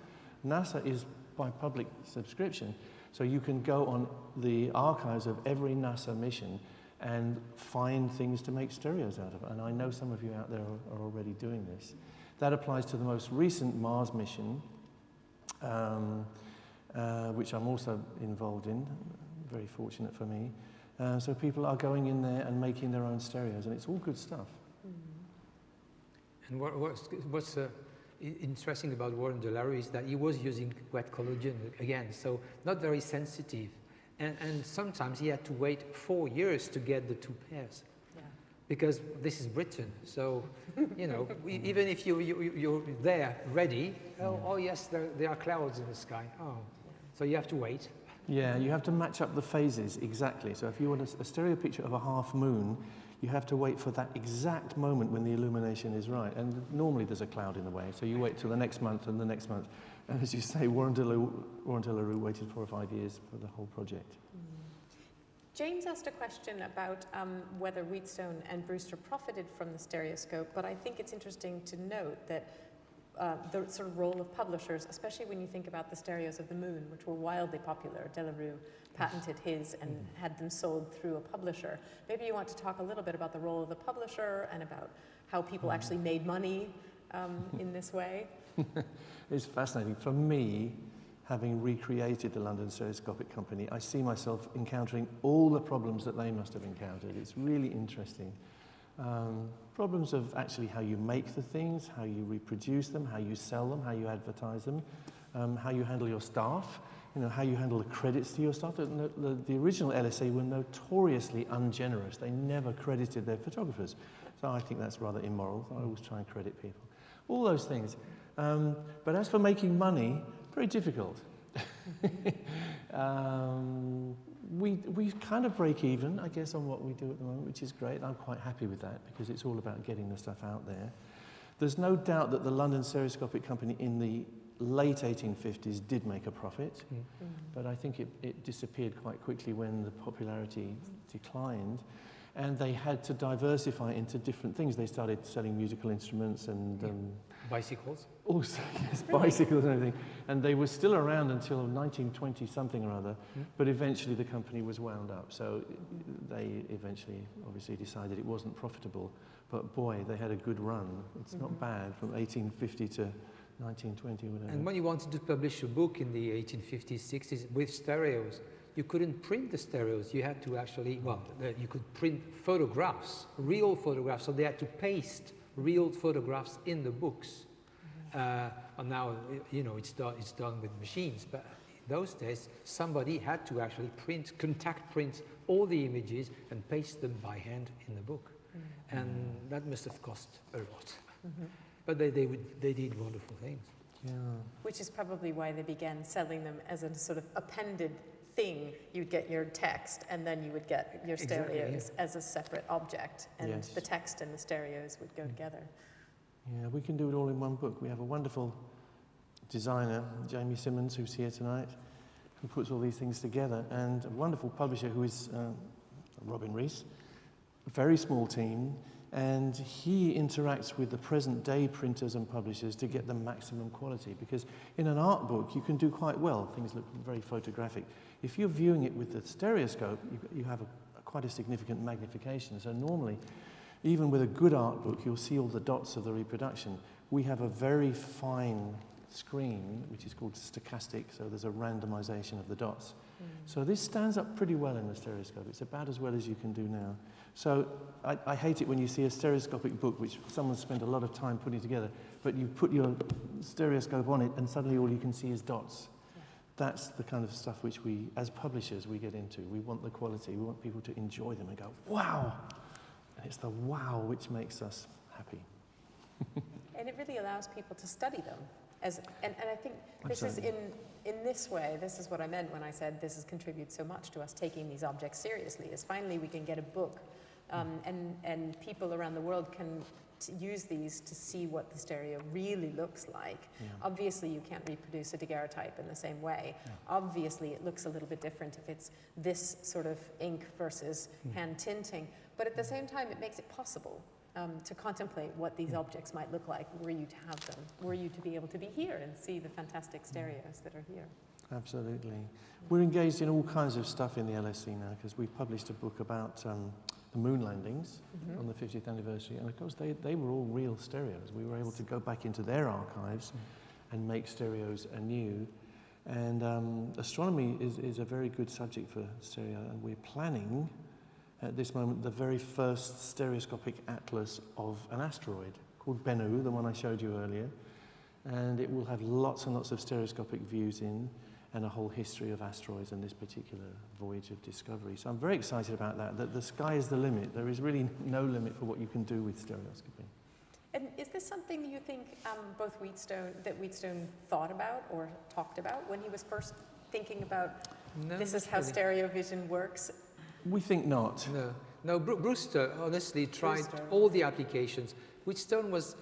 NASA is by public subscription, so you can go on the archives of every NASA mission and find things to make stereos out of. And I know some of you out there are, already doing this. That applies to the most recent Mars mission, um, uh, which I'm also involved in, very fortunate for me. Uh, so people are going in there and making their own stereos, and it's all good stuff. And what, what's, what's uh, interesting about Warren de la Rue is that he was using wet collodion again, so not very sensitive. And, and sometimes he had to wait four years to get the two pairs. Because this is Britain, so you know, even if you, you, you're there ready, oh, oh yes, there, there are clouds in the sky. Oh, so you have to wait. Yeah, you have to match up the phases exactly. So if you want a, a stereo picture of a half moon, you have to wait for that exact moment when the illumination is right. And normally there's a cloud in the way, so you wait till the next month and the next month. And as you say, Warren de la Rue, waited four or five years for the whole project. James asked a question about um, whether Wheatstone and Brewster profited from the stereoscope, but I think it's interesting to note that uh, the sort of role of publishers, especially when you think about the stereos of the moon, which were wildly popular. de la Rue patented his and had them sold through a publisher. Maybe you want to talk a little bit about the role of the publisher and about how people actually made money um, in this way. It's fascinating. For me, having recreated the London Stereoscopic Company, I see myself encountering all the problems that they must have encountered. It's really interesting. Um, problems of actually how you make the things, how you reproduce them, how you sell them, how you advertise them, um, how you handle your staff, you know, how you handle the credits to your staff. The, the, the original LSC were notoriously ungenerous. They never credited their photographers. So I think that's rather immoral. I always try and credit people. All those things. Um, but as for making money, very difficult. um, we, we kind of break even, I guess, on what we do at the moment, which is great. I'm quite happy with that because it's all about getting the stuff out there. There's no doubt that the London Stereoscopic Company in the late 1850s did make a profit, Mm. but I think it, it disappeared quite quickly when the popularity declined. And they had to diversify into different things. They started selling musical instruments and Yeah. um, Bicycles. also, yes, bicycles and everything. And they were still around until 1920 something or other, Mm. but eventually the company was wound up. So they eventually obviously decided it wasn't profitable. But boy, they had a good run. It's not Mhm. bad from 1850 to 1920 whatever. And when you wanted to publish a book in the 1850s, 60s with stereos, you couldn't print the stereos. You had to actually, well, uh, you could print photographs, real photographs. So they had to paste real photographs in the books. Uh, and now, you know, it's done, it's done with machines. But in those days, somebody had to actually print, contact print all the images and paste them by hand in the book. And that must have cost a lot. Mhm. But they, they, would, they did wonderful things. yeah. Which is probably why they began selling them as a sort of appended thing. You'd get your text, and then you would get your Exactly, yeah. stereos as a separate object, and Yes. the text and the stereos would go together. Yeah, we can do it all in one book. We have a wonderful designer, Jamie Simmons, who's here tonight, who puts all these things together, and a wonderful publisher who is uh, Robin Rees, a very small team, and he interacts with the present day printers and publishers to get the maximum quality. Because in an art book, you can do quite well, things look very photographic. If you're viewing it with the stereoscope, you, you have a, a quite a significant magnification. So normally, even with a good art book, you'll see all the dots of the reproduction. We have a very fine screen, which is called stochastic, so there's a randomization of the dots. Mm. So this stands up pretty well in the stereoscope. It's about as well as you can do now. So I, I, hate it when you see a stereoscopic book, which someone spent a lot of time putting together, but you put your stereoscope on it and suddenly all you can see is dots. That's the kind of stuff which we, as publishers, we get into. We want the quality. We want people to enjoy them and go, wow. And it's the wow which makes us happy. and it really allows people to study them. As, and, and I think this is in, in this way, this is what I meant when I said this has contributed so much to us taking these objects seriously, is finally we can get a book um, and, and people around the world can use these to see what the stereo really looks like. Yeah. Obviously, you can't reproduce a daguerreotype in the same way. Yeah. Obviously, it looks a little bit different if it's this sort of ink versus mm. hand tinting. But at the same time, it makes it possible um, to contemplate what these objects might look like were you to have them, were you to be able to be here and see the fantastic stereos that are here. Absolutely. We're engaged in all kinds of stuff in the LSC now because we've published a book about um, the moon landings mm -hmm. on the 50th anniversary and of course they, they were all real stereos. We were able to go back into their archives mm. and make stereos anew. And um, astronomy is, is a very good subject for stereo and we're planning at this moment the very first stereoscopic atlas of an asteroid called Bennu, the one I showed you earlier. And it will have lots and lots of stereoscopic views in and a whole history of asteroids and this particular voyage of discovery. So I'm very excited about that, that the sky is the limit. There is really no limit for what you can do with stereoscopy. And is this something you think um, both Wheatstone, that Wheatstone thought about or talked about when he was first thinking about no, this is how really. stereo vision works we think not. No, no. Brewster honestly tried Brewster. all the applications. Wheatstone was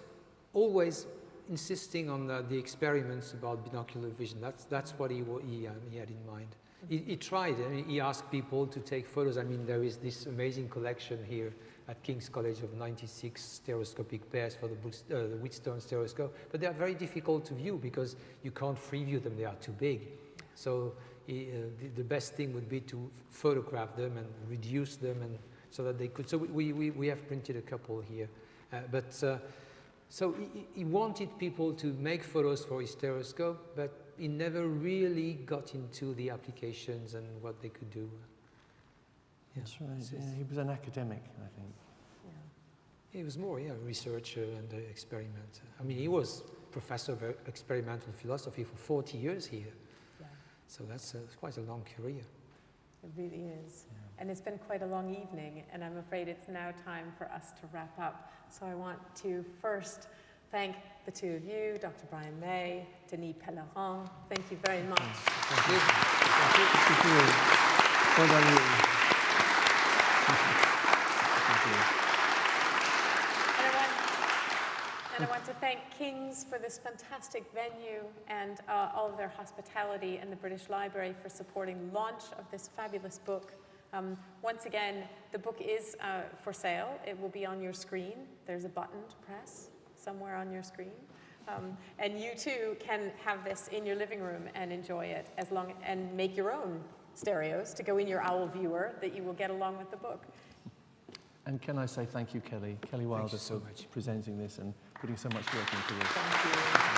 always insisting on the, the, experiments about binocular vision. That's that's what he he, um, he had in mind. He, he, tried. I mean, he asked people to take photos. I mean, there is this amazing collection here at King's College of 96 stereoscopic pairs for the, uh, the Wheatstone stereoscope, but they are very difficult to view because you can't free view them. They are too big. So uh, the, the, best thing would be to photograph them and reduce them and so that they could. So we, we, we have printed a couple here. Uh, but uh, so he, he, wanted people to make photos for his stereoscope, but he never really got into the applications and what they could do. Yeah. That's right. So yeah, he was an academic, I think. Yeah. He was more, yeah, a researcher and an experimenter. I mean, he was professor of experimental philosophy for 40 years here. Yeah. So that's a, quite a long career. It really is. Yeah. And it's been quite a long evening, and I'm afraid it's now time for us to wrap up. So I want to first thank the two of you, Dr. Brian May, Denis Pellerin. Thank you very much. Thank you. Thank you. Thank you. Well done, And I want to thank King's for this fantastic venue and uh, all of their hospitality and the British Library for supporting the launch of this fabulous book. Um, once again, the book is uh, for sale. It will be on your screen. There's a button to press somewhere on your screen. Um, and you too can have this in your living room and enjoy it as long and make your own stereos to go in your owl viewer that you will get along with the book. And can I say thank you, Kelly, Kelly Wilder, so for much. presenting this and putting so much work into this. Thank you.